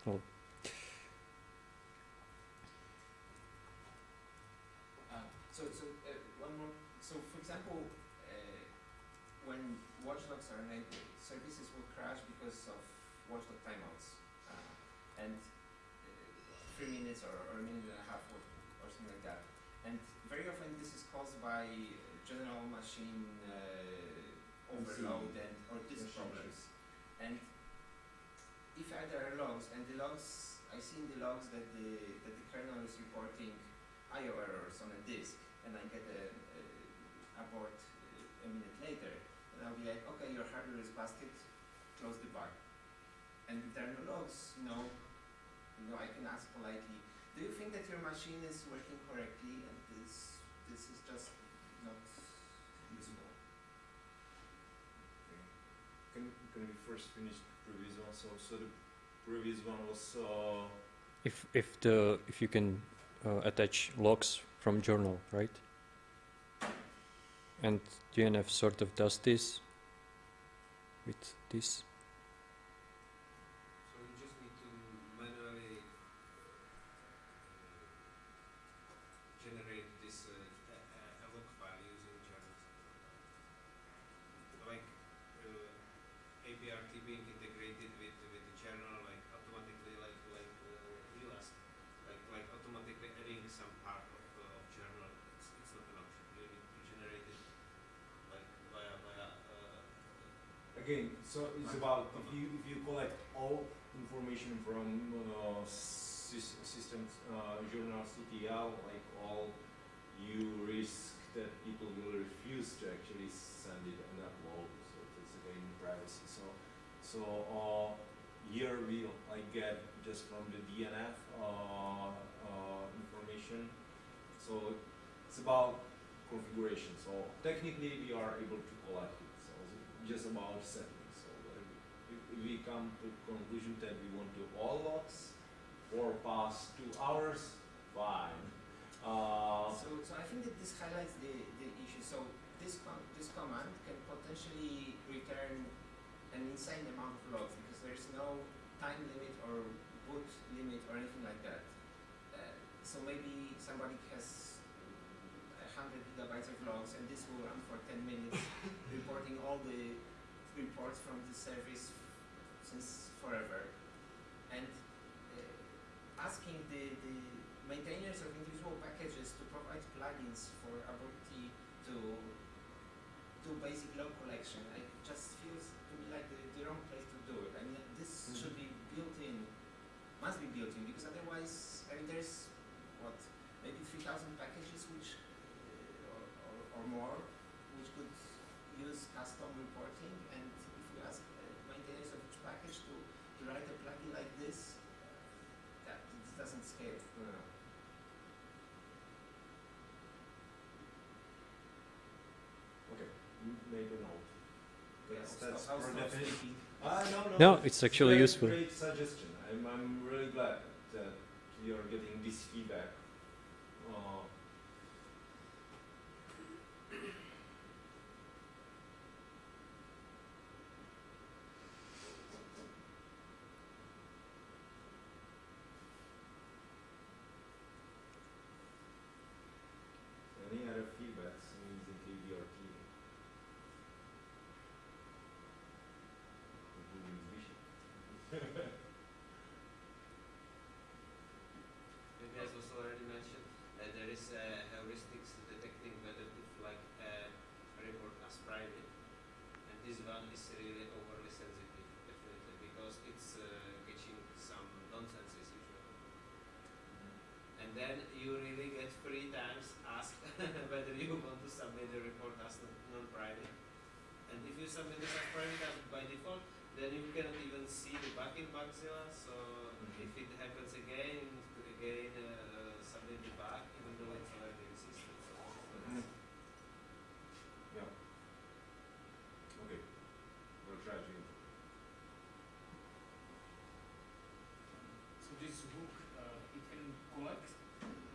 uh, oh, Uh, so, so uh, one more. So, for example, uh, when watchdogs are enabled, services will crash because watchdog timeouts, uh, and uh, three minutes or, or a minute and a half or, or something like that. And very often this is caused by general machine uh, overload and or disk problems. And if I- there are logs, and the logs, I see in the logs that the that the kernel is reporting IO errors on a disk, and I get a, a abort uh, a minute later, and I'll be like, okay, your hardware is busted, close the bug. And if there are no logs, you know, you know, I can ask politely, do you think that your machine is working correctly, and this this is just not useful? Can, can we first finish the previous one? So, so the previous one was uh, if if the if you can uh, attach logs from journal right and DNF sort of does this with this so you just need to manually uh, generate this uh, a, a- a log file using journals. Like uh, ABRT being integrated with with the journal, like automatically, like like uh, you asked, like like automatically adding some part of uh, of journal. It's, it's not an option. You need to generate it like via via. Uh, again. So it's Right. about if you if you collect all information from uh, sys- systems uh, journal CTL, like all, you risk that people will refuse to actually send it and upload. So it's again privacy. So so uh, here we like get just from the DNF uh, uh, information. So it's about configuration. So technically we are able to collect it. So just about settings. So we come to conclusion that we want to all logs for past two hours, fine. Uh, So, so I think that this highlights the, the issue. So this com- this command can potentially return an insane amount of logs because there is no time limit or boot limit or anything like that. Uh, so maybe somebody has hundred gigabytes of logs and this will run for ten minutes, reporting all the reports from the service since forever, and uh, asking the, the maintainers of individual packages to provide plugins for Aborti to do basic log collection just feels to me like the, the wrong place to do it. I mean, this Mhm. should be built in, must be built in, because otherwise, I mean, there's what maybe 3,000 packages which uh, or, or, or more which could use custom reporting, and if you ask uh, maintainers of each package to, to write a plugin like this, that this doesn't scale. okay, m- make a note. Yeah, That's, stop- that's I'll for stop definite. Ah, no, no. No, it's actually great, useful. Great suggestion. I'm, I'm really glad that you're getting this feedback. Uh, these uh, heuristics detecting whether to flag a report as private. And this one is really overly sensitive, definitely, because it's uh, catching some nonsenses usually. And then you really get three times asked whether you want to submit the report as non- non-private. And if you submit it as private as by default, then you cannot even see the bug in Bugzilla. So if it happens again, you need to again uh, submit the bug, even though it's already existed. So Mhm. Yeah. Okay. We'll try to. So this hook, uh, it can collect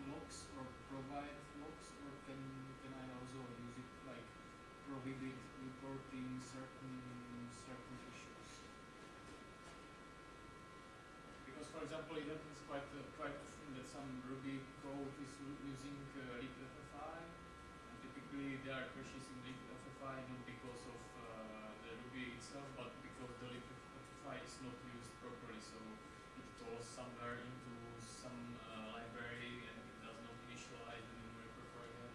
logs or provide logs, or can can I also use it like prohibit reporting certain certain issues? Because for example, it happens quite uh, quite often that some Ruby code is using uh, libFFI, and typically there are crashes in libFFI not because of uh, the Ruby itself, but because the libFFI is not used properly. So it goes somewhere into some uh, library and it does not initialize the memory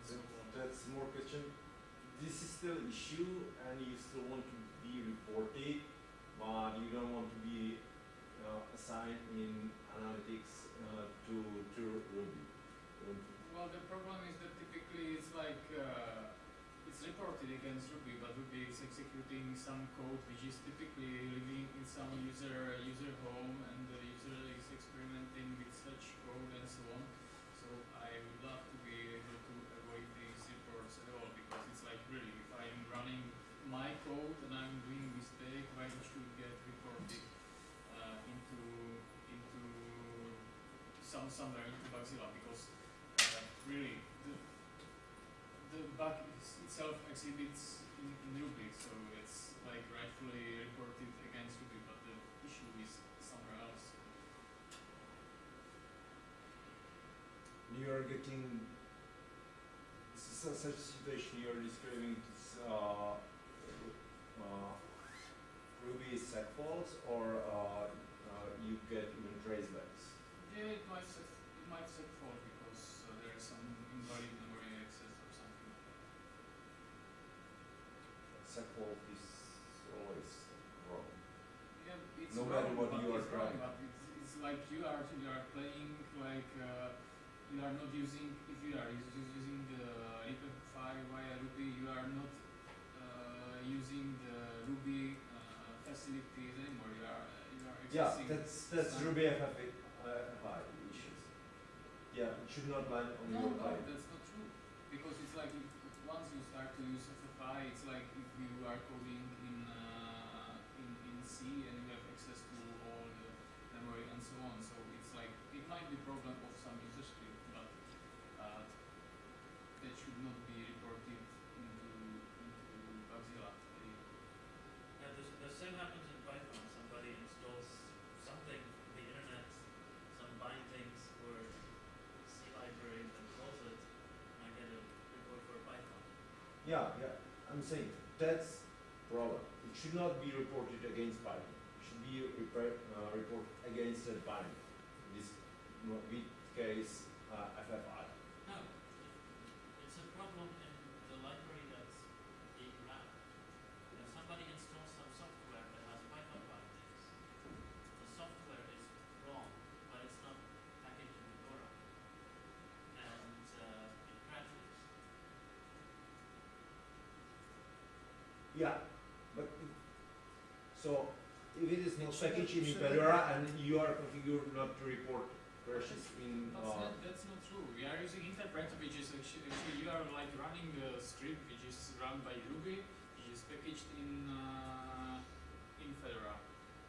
so That- on. That's more question. This is still an issue and you still want to be reported, but you don't want to be uh, assigned in analytics uh, to to Ruby. Well, the problem is that typically it's like uh, it's reported against Ruby, but Ruby is executing some code which is typically living in some user user home, and the user is experimenting with such code and so on. Some somewhere into Bugzilla because uh, really the the bug is itself exhibits in, in Ruby, so it's like rightfully reported against Ruby, but the issue is somewhere else. You are getting s- such a situation you are describing this, uh, uh, Ruby seg faults or uh, uh, you get even tracebacks. Yeah, set, it might seg fault because uh, there is some invalid memory access or something like that. Seg fault is always wrong. Yeah, it's No wrong, matter what but you are it's wrong, trying. But it's, it's like you are you are playing like uh, you are not using if you are us- us- using the libffi via Ruby, you are not uh, using the Ruby uh, facilities anymore. You are you are Yeah, that's that's Ruby FFI uh, issues. Yeah, it should not land on No, your no, client. that's not true. Because it's like if, once you start to use FFI, it's like if you are coding in uh, in in C and you have access to all the memory and so on. So it's like it might be problem of some user script, but uh, that should not be reported into into Bugzilla. They- Yeah, the, the same happens in Python. Somebody installs something from the internet, some bindings or C library and calls it, and I get a report for Python. Yeah, yeah. I'm saying that's problem. It should not be reported against Python. It should be uh, reported against a binder. In this case uh, FFI. No, it's a problem in the library that's being run. If somebody installs some software that has Python bindings, the software is wrong, but it's not packaged in Fedora, and uh, it crashes. Yeah, but it- so if it is not packaged in Fedora and you are configured not to report crashes in That's uh, not, that's not true. We are using interpreter, which is actually, actually you are like running a script which is run by Ruby, which is packaged in uh, in Fedora,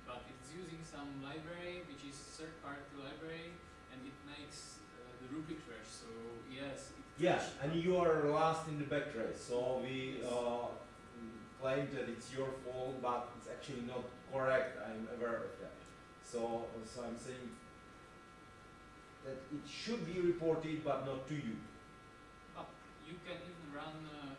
but it's using some library which is third-party library, and it makes uh, the Ruby crash. So yes, it Yeah, and you are last in the backtrace, so we Yes. Claim that it's your fault, but it's actually not correct. I'm aware of that. So, so I'm saying that it should be reported, but not to you. But you can even run. Uh,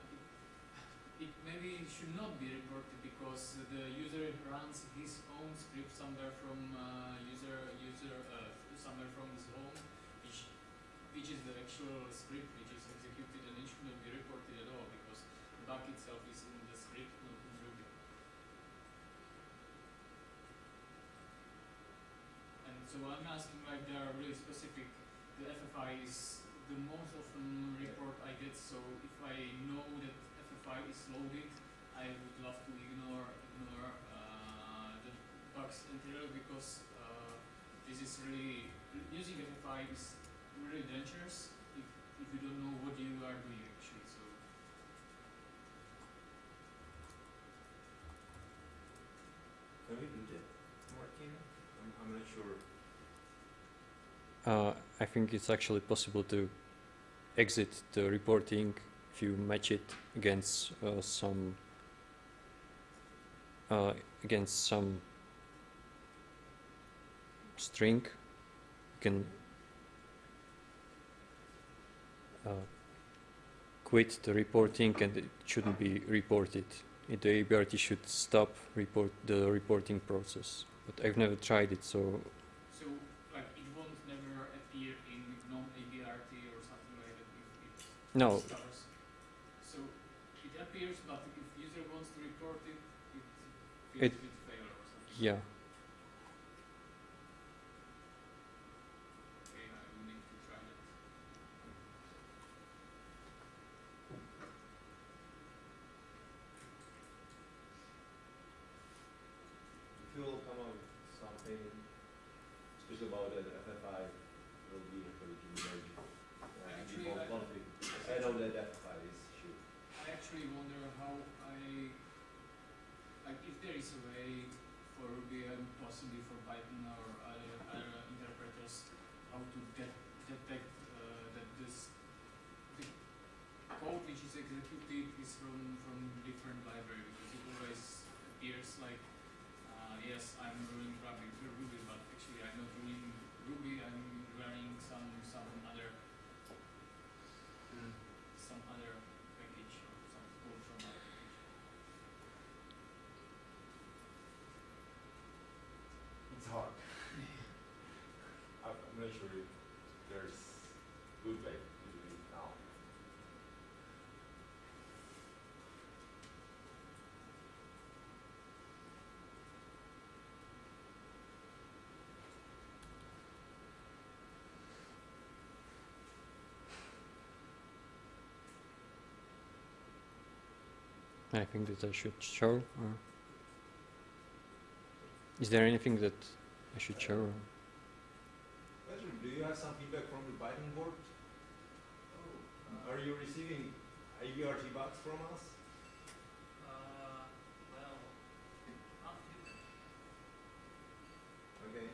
it, it maybe should not be reported because the user runs his own script somewhere from uh, user user uh, somewhere from his home, which which is the actual script which so I'm asking like they are really specific. The FFI is the most often report I get. So if I know that FFI is I would love to ignore ignore uh, the bugs entirely because uh, this is really using FFI is really dangerous if if you don't know what you are doing actually. So Can we do that, Martin? I'm, I'm not sure. Uh, I think it's actually possible to exit the reporting if you match it against uh, some uh, against some string. You can uh, quit the reporting and it shouldn't be reported. The ABRT should stop report the reporting process. But I've never tried it, so so like it won't never appear in non ABRT or something like that if it no. stars. So it appears, but if user wants to report it, it feels It- with failure or something. Yeah. Okay, I will need to try that. If you will come up with something, especially about that FFI, will be happy to merge it. Uh, Actually, default I- config. I know that FFI is shit. I actually wonder how I, like if there is a way for Ruby and possibly for Python or other, other interpreters, how to de- detect uh, that this, the code which is executed is from, from different library because it always appears like, uh, yes, I'm running Ruby, Ruby, but actually I'm not running Ruby, I'm running some, some other some other package or some code from other package. It's hard. I'm not sure if there's good way to do it now. I think that I should show. Or is there anything that I should show? Do you have some feedback from the Python board? Oh, Are you receiving ABRT bugs from us? uh, well, not really. Okay.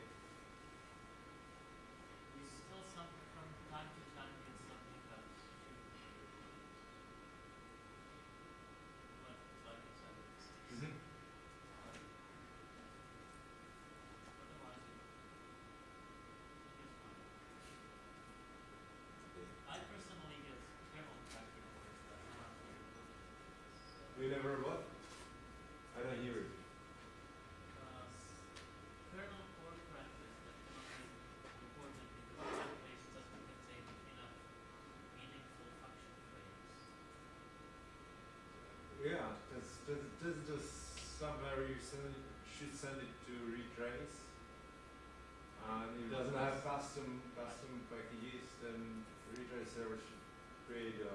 We still some from time to time get something that should be like like I said, it's Mm-hmm. otherwise it, it's fine. okay. I personally get kernel tracker alerts that are not very good. We never what? I don't hear it. Uh, s- kernel core crashes that cannot be reported because the database doesn't contain enough meaningful function frames. Yeah, that's, that's, that's just somewhere send it, should send it to retrace. And if it doesn't have custom, custom packages, then retrace server should create a,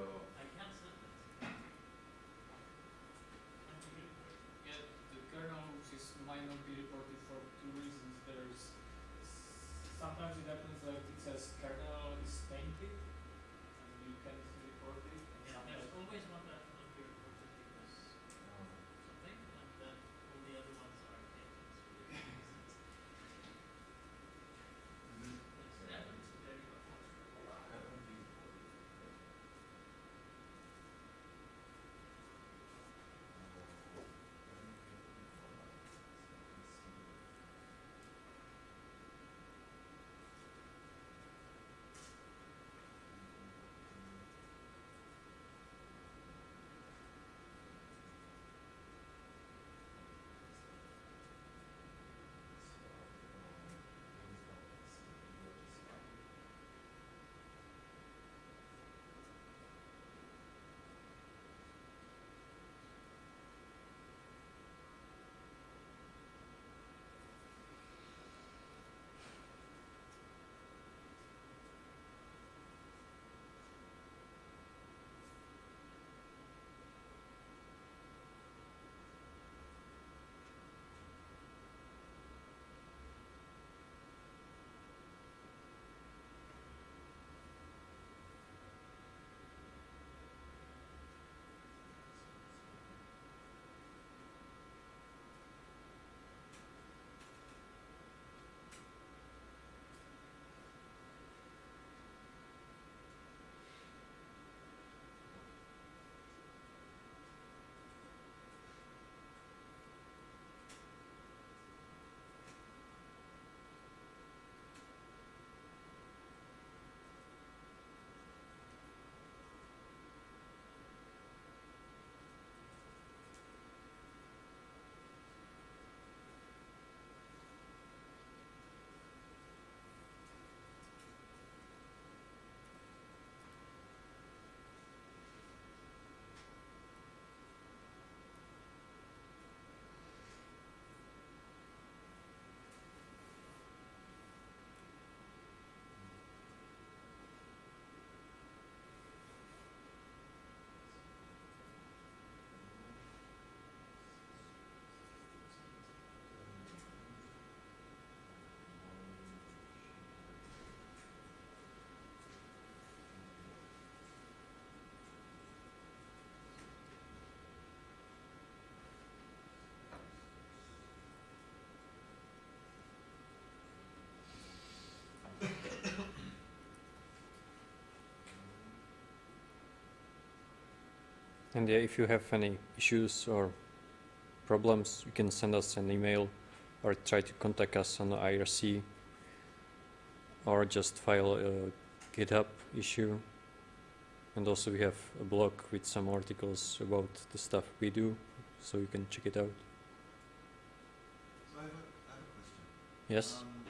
And yeah, if you have any issues or problems, you can send us an email or try to contact us on IRC or just file a GitHub issue. And also we have a blog with some articles about the stuff we do, so you can check it out. So I have a, I have a yes? Um,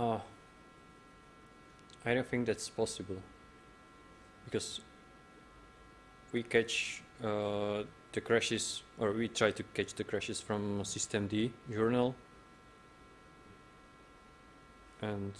Uh, I don't think that's possible. Because we catch uh, the crashes or we try to catch the crashes from systemd journal. And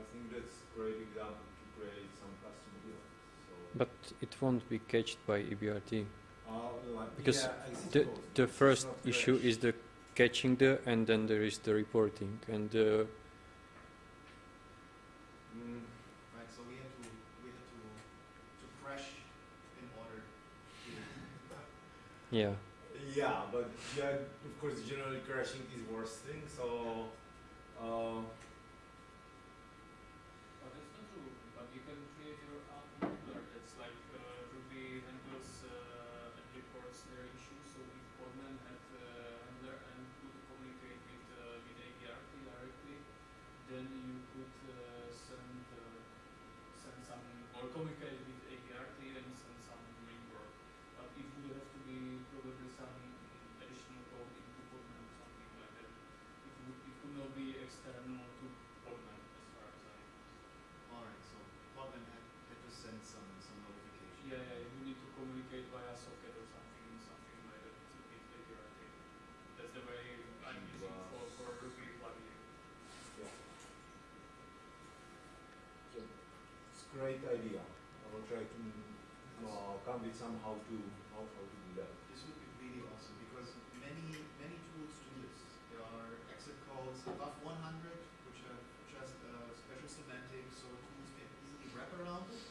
I think that's a great example to create some custom ABRT. But it won't be cached by ABRT. Uh, because yeah, the, the first issue is the catching the and then there is the reporting and uh, mm. right so we had to we had to to crash in order yeah yeah but yeah of course generally crashing is worst thing so uh, great idea. I will try to uh, come with some how to how, how to do that. This would be really awesome because many many tools do this. There are exit calls above 100, which have just uh, special semantics, so tools can easily wrap around it.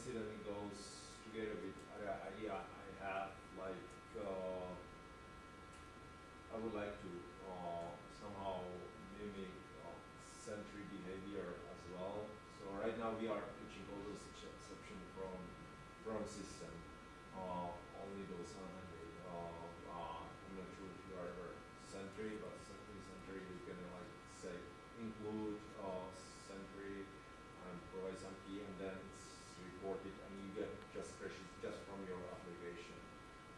incident goes together with other idea I have, like uh, I would like to uh, somehow mimic uh, behavior as well. So right now we are pitching all those exception from from system, uh, only those 100. Uh, uh, I'm not sure if you are ever sentry, but Sentry is gonna like say include uh, and provide some key and then it's reported and you get just crashes just from your application.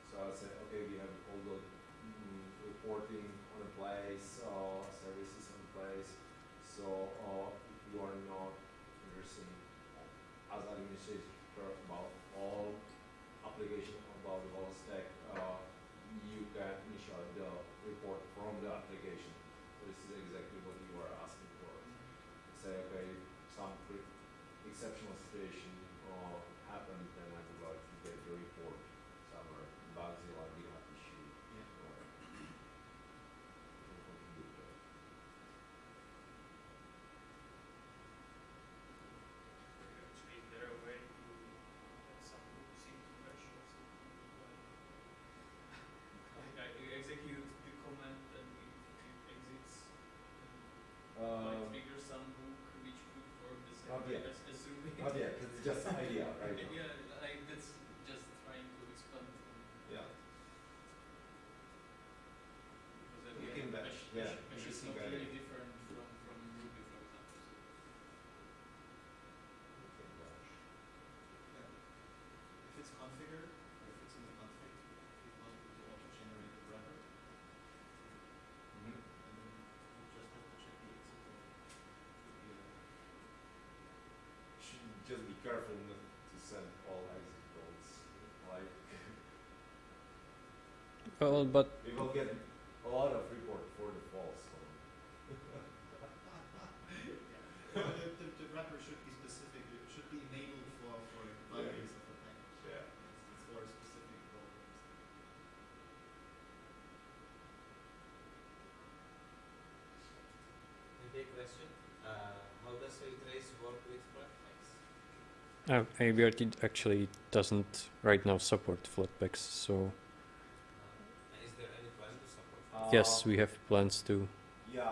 So I'll say, okay, we have all the mm, reporting on a place, uh, services on place. So uh, if you are not interested as administrator about all application about the whole stack, uh, you can initiate the report from the application. So this is exactly what you are asking for. Say, okay, some pre- exceptional situation uh, happened, then I would like to get the report somewhere, Bugzilla, GitHub issue, Yeah. or something to do with that. Actually, is there a way to have some seem to crash or something like like I execute the command and it, it exits and might Um, trigger some hook which could work the same Not way yet. as assuming. Not yet, it's just an idea right now. yeah, like that's just trying to expand on Yeah. because at We the can end bash, bash, yeah, bash, bash is interesting not idea. really different from, from Ruby for example. So Okay, gosh. Yeah. If it's configured, or if it's in the config, it must be to auto-generate the wrapper, Mhm. and then you just have to check the exit code. Should be a- Should just be careful not to send all exit codes, like, Well, but we will get a lot of report for the false one. Well, the, the, the wrapper should be specific, it should be enabled for, for binaries of the package. Yeah. It's, it's for specific programs. Maybe a question, uh, how does Trace work with Flatpaks? uh, ABRT actually doesn't right now support Flatpaks, so Uh, is there any plan to support yes, Uh, we have plans to. Yeah,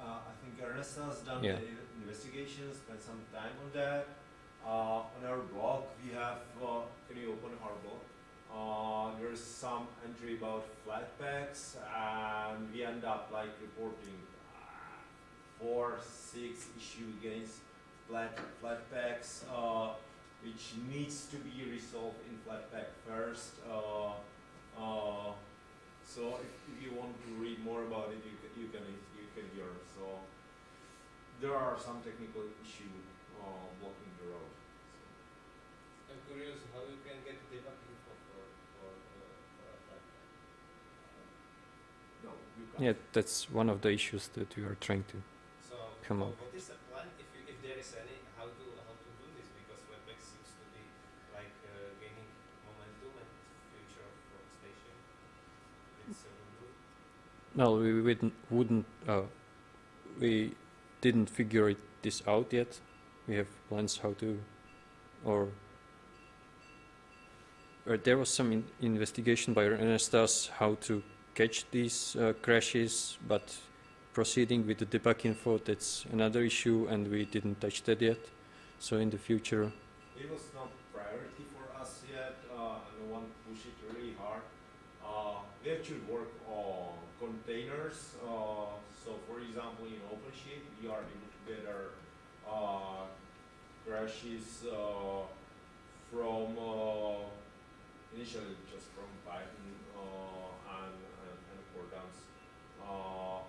uh, I think Ernest has done Yeah. the investigation, spent some time on that. Uh, on our blog, we have, uh, can you open blog? Uh, there's some entry about Flatpaks, and we end up like reporting uh, four, six issue against flat, flat packs, uh, which needs to be resolved in Flatpak first. So if, if you want to read more about it, you can, you can, you can hear. So there are some technical issue uh, blocking the road. I'm curious how you can get debug info for, for, uh, for a Flatpak. No, you can't. Yeah, that's one of the issues that we are trying to. So, Come wha- on. what is the plan, if you, if there is any, how to, how to do this, because Flatpak seems to be like uh, gaining momentum and future of workstation with several good. No, we wouldn't, wouldn't uh, we didn't figure it, this out yet. We have plans how to, or, or there was some in investigation by Ernestas how to catch these uh, crashes, but proceeding with the debug info, that's another issue, and we didn't touch that yet. So in the future, It was not priority for us yet, uh, and no one pushed it really hard. Uh, we actually work on containers. Uh, so, for example, in OpenShift, we are able to gather uh, crashes uh, from uh, initially just from Python uh, and, and, and. Uh,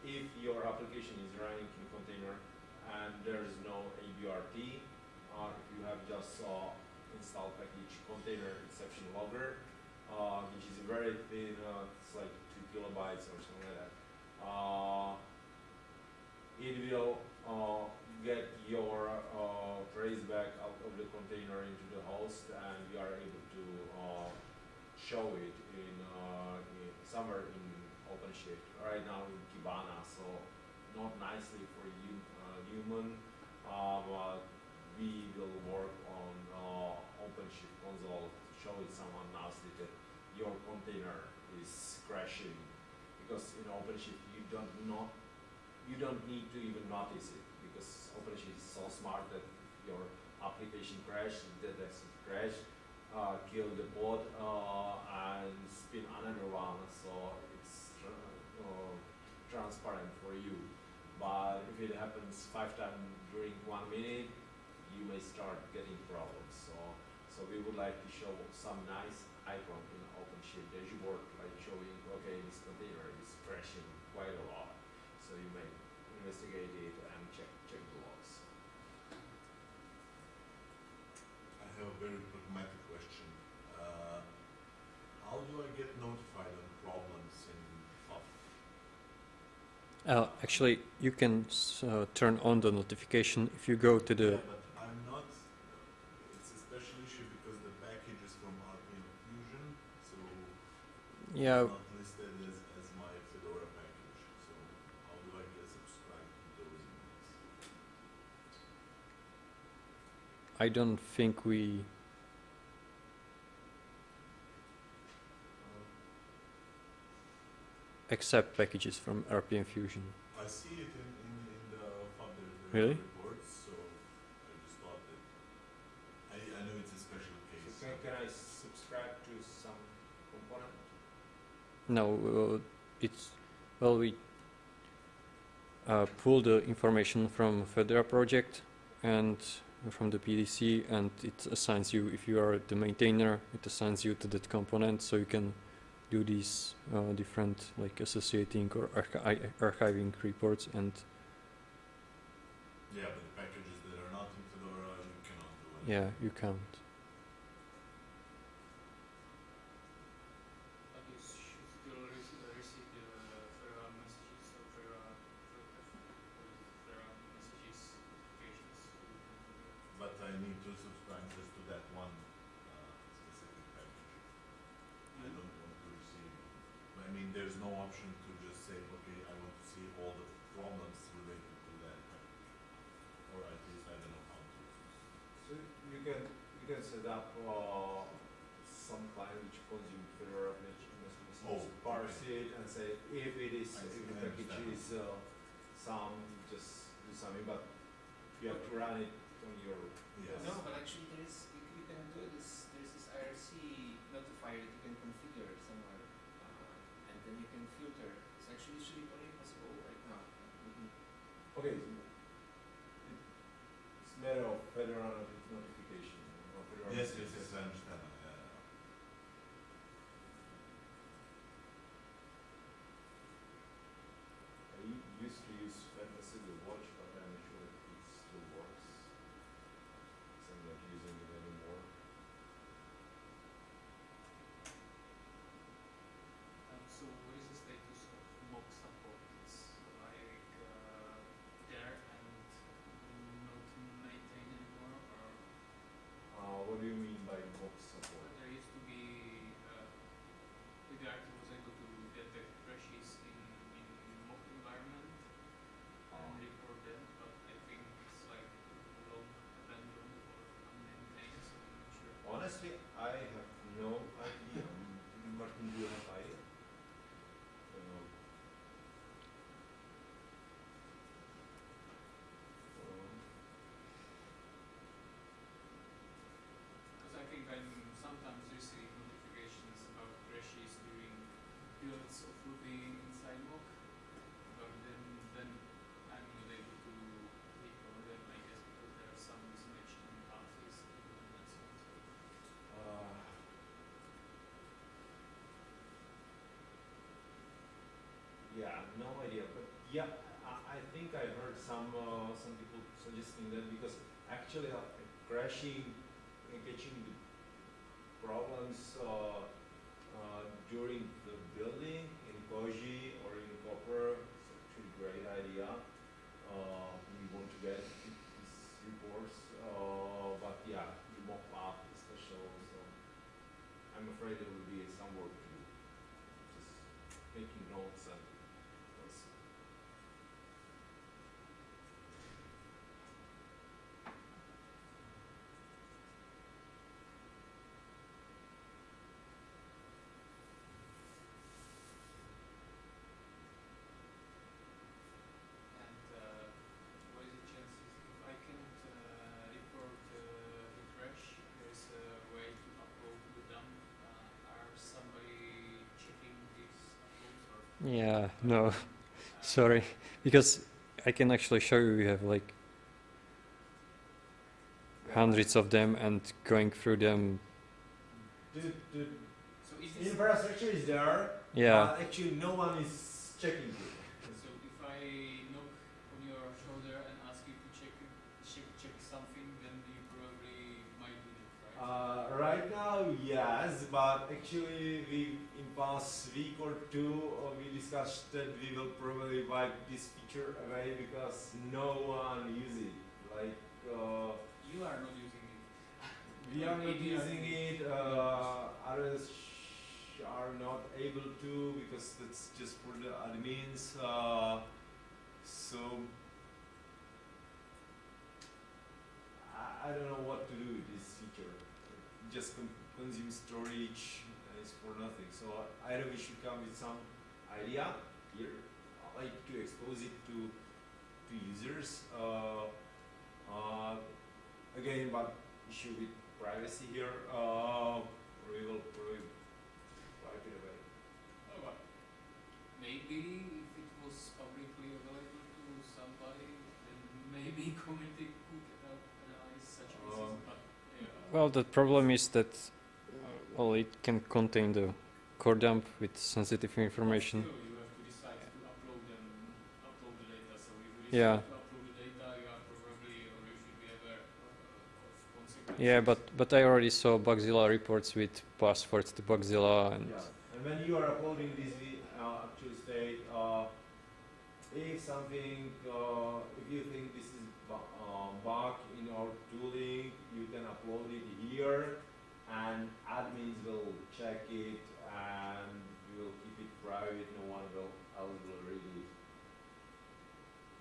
if your application is running in container and there is no ABRT, uh, if you have just uh, install package container exception logger, which is a very thin, it's like kilobytes or something like that. Uh, it will uh, get your uh, trace back out of the container into the host, and we are able to uh, show it in, uh, in somewhere in OpenShift. Right now in Kibana, so not nicely for you, uh, human, uh, but we will work on OpenShift console to show it someone nicely that your container is because in OpenShift you don't not you don't need to even notice it because OpenShift is so smart that your application crash, detects it crash, uh, kill the bot uh, and spin another one, so it's tr- uh, transparent for you. But if it happens five times during one minute, you may start getting problems. So, so we would like to show some nice icon in OpenShift dashboard, like showing, okay, this container is crashing quite a lot. So you may investigate it and check check the logs. I have a very pragmatic question. Uh, how do I get notified on problems in FAF? Uh, actually, you can uh, turn on the notification if you go to the. Yeah, but I'm not, it's a special issue because the package is from RPM Fusion, so Yeah, it's not listed as, as my Fedora package. So how do I get subscribed to those emails? I don't think we. accept packages from RPM Fusion. I see it in, in, in the FAF, Really? reports, so I just thought that, I, I know it's a special So can, can I subscribe to some component? No, uh, it's well we uh, pull the information from Fedora project and from the PDC, and it assigns you if you are the maintainer, it assigns you to that component, so you can do these uh, different like associating or archi- archiving reports and Yeah, but the packages that are not in Fedora, you cannot do it. yeah you can't. Yeah, I, think I heard some uh, some people suggesting that because actually uh, crashing and catching the problems uh, uh, during the building in Koji or in Copr is actually a great idea. Uh, we want to get these reports, uh, but yeah, the mock path is special, so I'm afraid there will be some work to do. Just making notes and Yeah, no, sorry, because I can actually show you. We have like hundreds of them, and going through them. The, the So is this infrastructure is there, Yeah, but actually no one is checking it. Uh, right now, yes, but actually, we in past week or two, uh, we discussed that we will probably wipe this feature away because no one uses it. Like, uh, you are not using it. we are not using it, uh, others sh- are not able to because that's just for the admins. Uh, so, I, I don't know what to do with this. Just con- consume storage uh, is for nothing. So I either we should come with some idea here, like to expose it to to users. Uh, uh, again, but issue with privacy here. Uh, we will probably wipe it away. Oh, but maybe if it was publicly available to somebody, then maybe community well, the problem is that uh, well, it can contain the core dump with sensitive information. Still, you have to decide to upload them, upload the data. So if you Yeah. upload the data, you are probably or you should be aware uh, of. Yeah, but but I already saw Bugzilla reports with passwords to Bugzilla, and Yeah, and when you are uploading this vi- uh, actual state, uh, if something, uh, if you think this is bu- uh, bug in our tooling, you can upload it here, and admins will check it, and we will keep it private. No one will else will read it.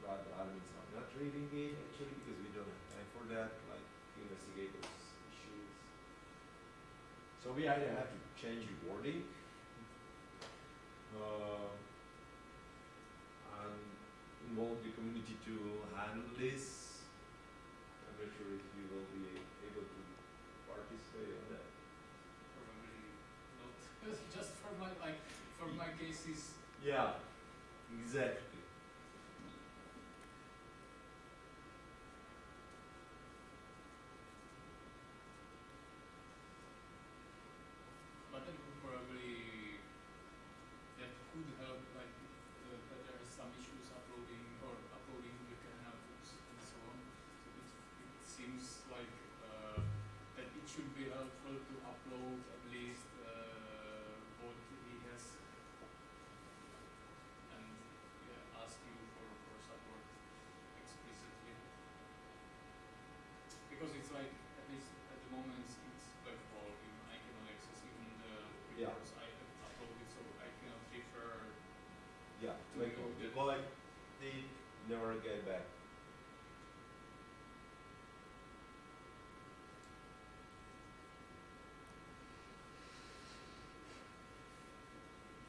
But admins are not reading it actually because we don't have time for that, like to investigate issues. So we either have to change the wording, uh, and involve the community to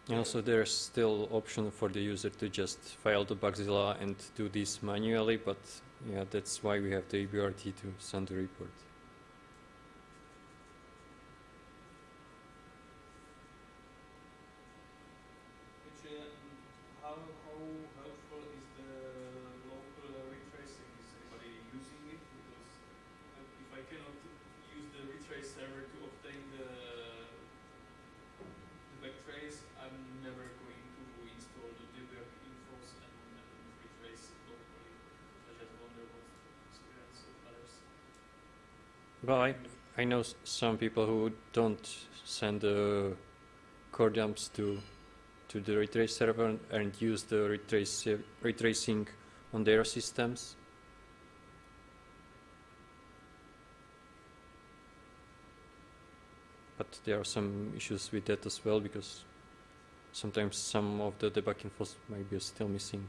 And also there's still option for the user to just file to Bugzilla and do this manually, but yeah, that's why we have the ABRT to send the report. Know some people who don't send the core dumps to to the retrace server and, use the retrace retracing on their systems. But there are some issues with that as well because sometimes some of the debug infos might be still missing.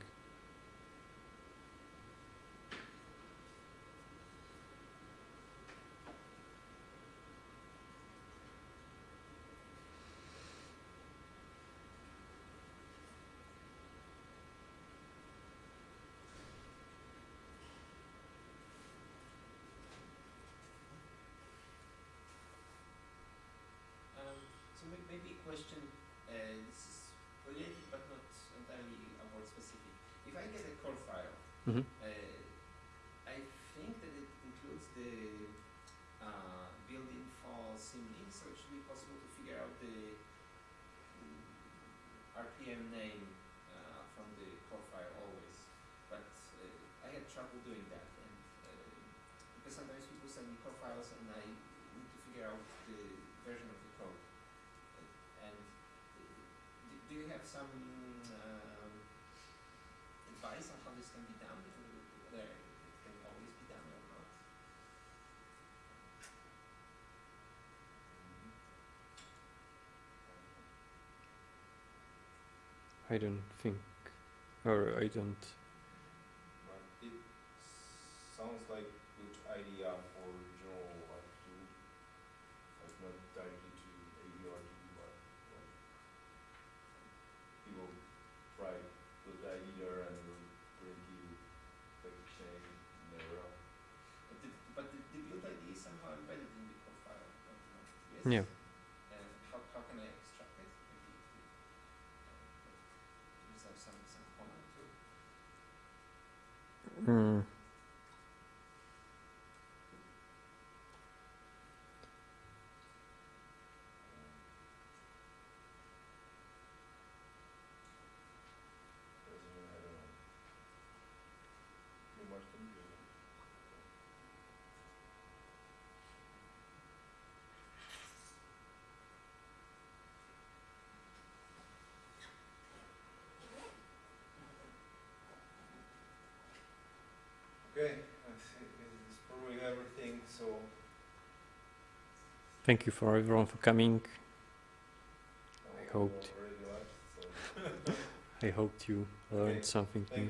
some um, advice on how this can be done, whether it can always be done? I don't think, or I don't. But it sounds like good idea Yeah. How, can I extract some, some comment? Mm. Thank you for everyone for coming. I hoped I hoped you learned something new.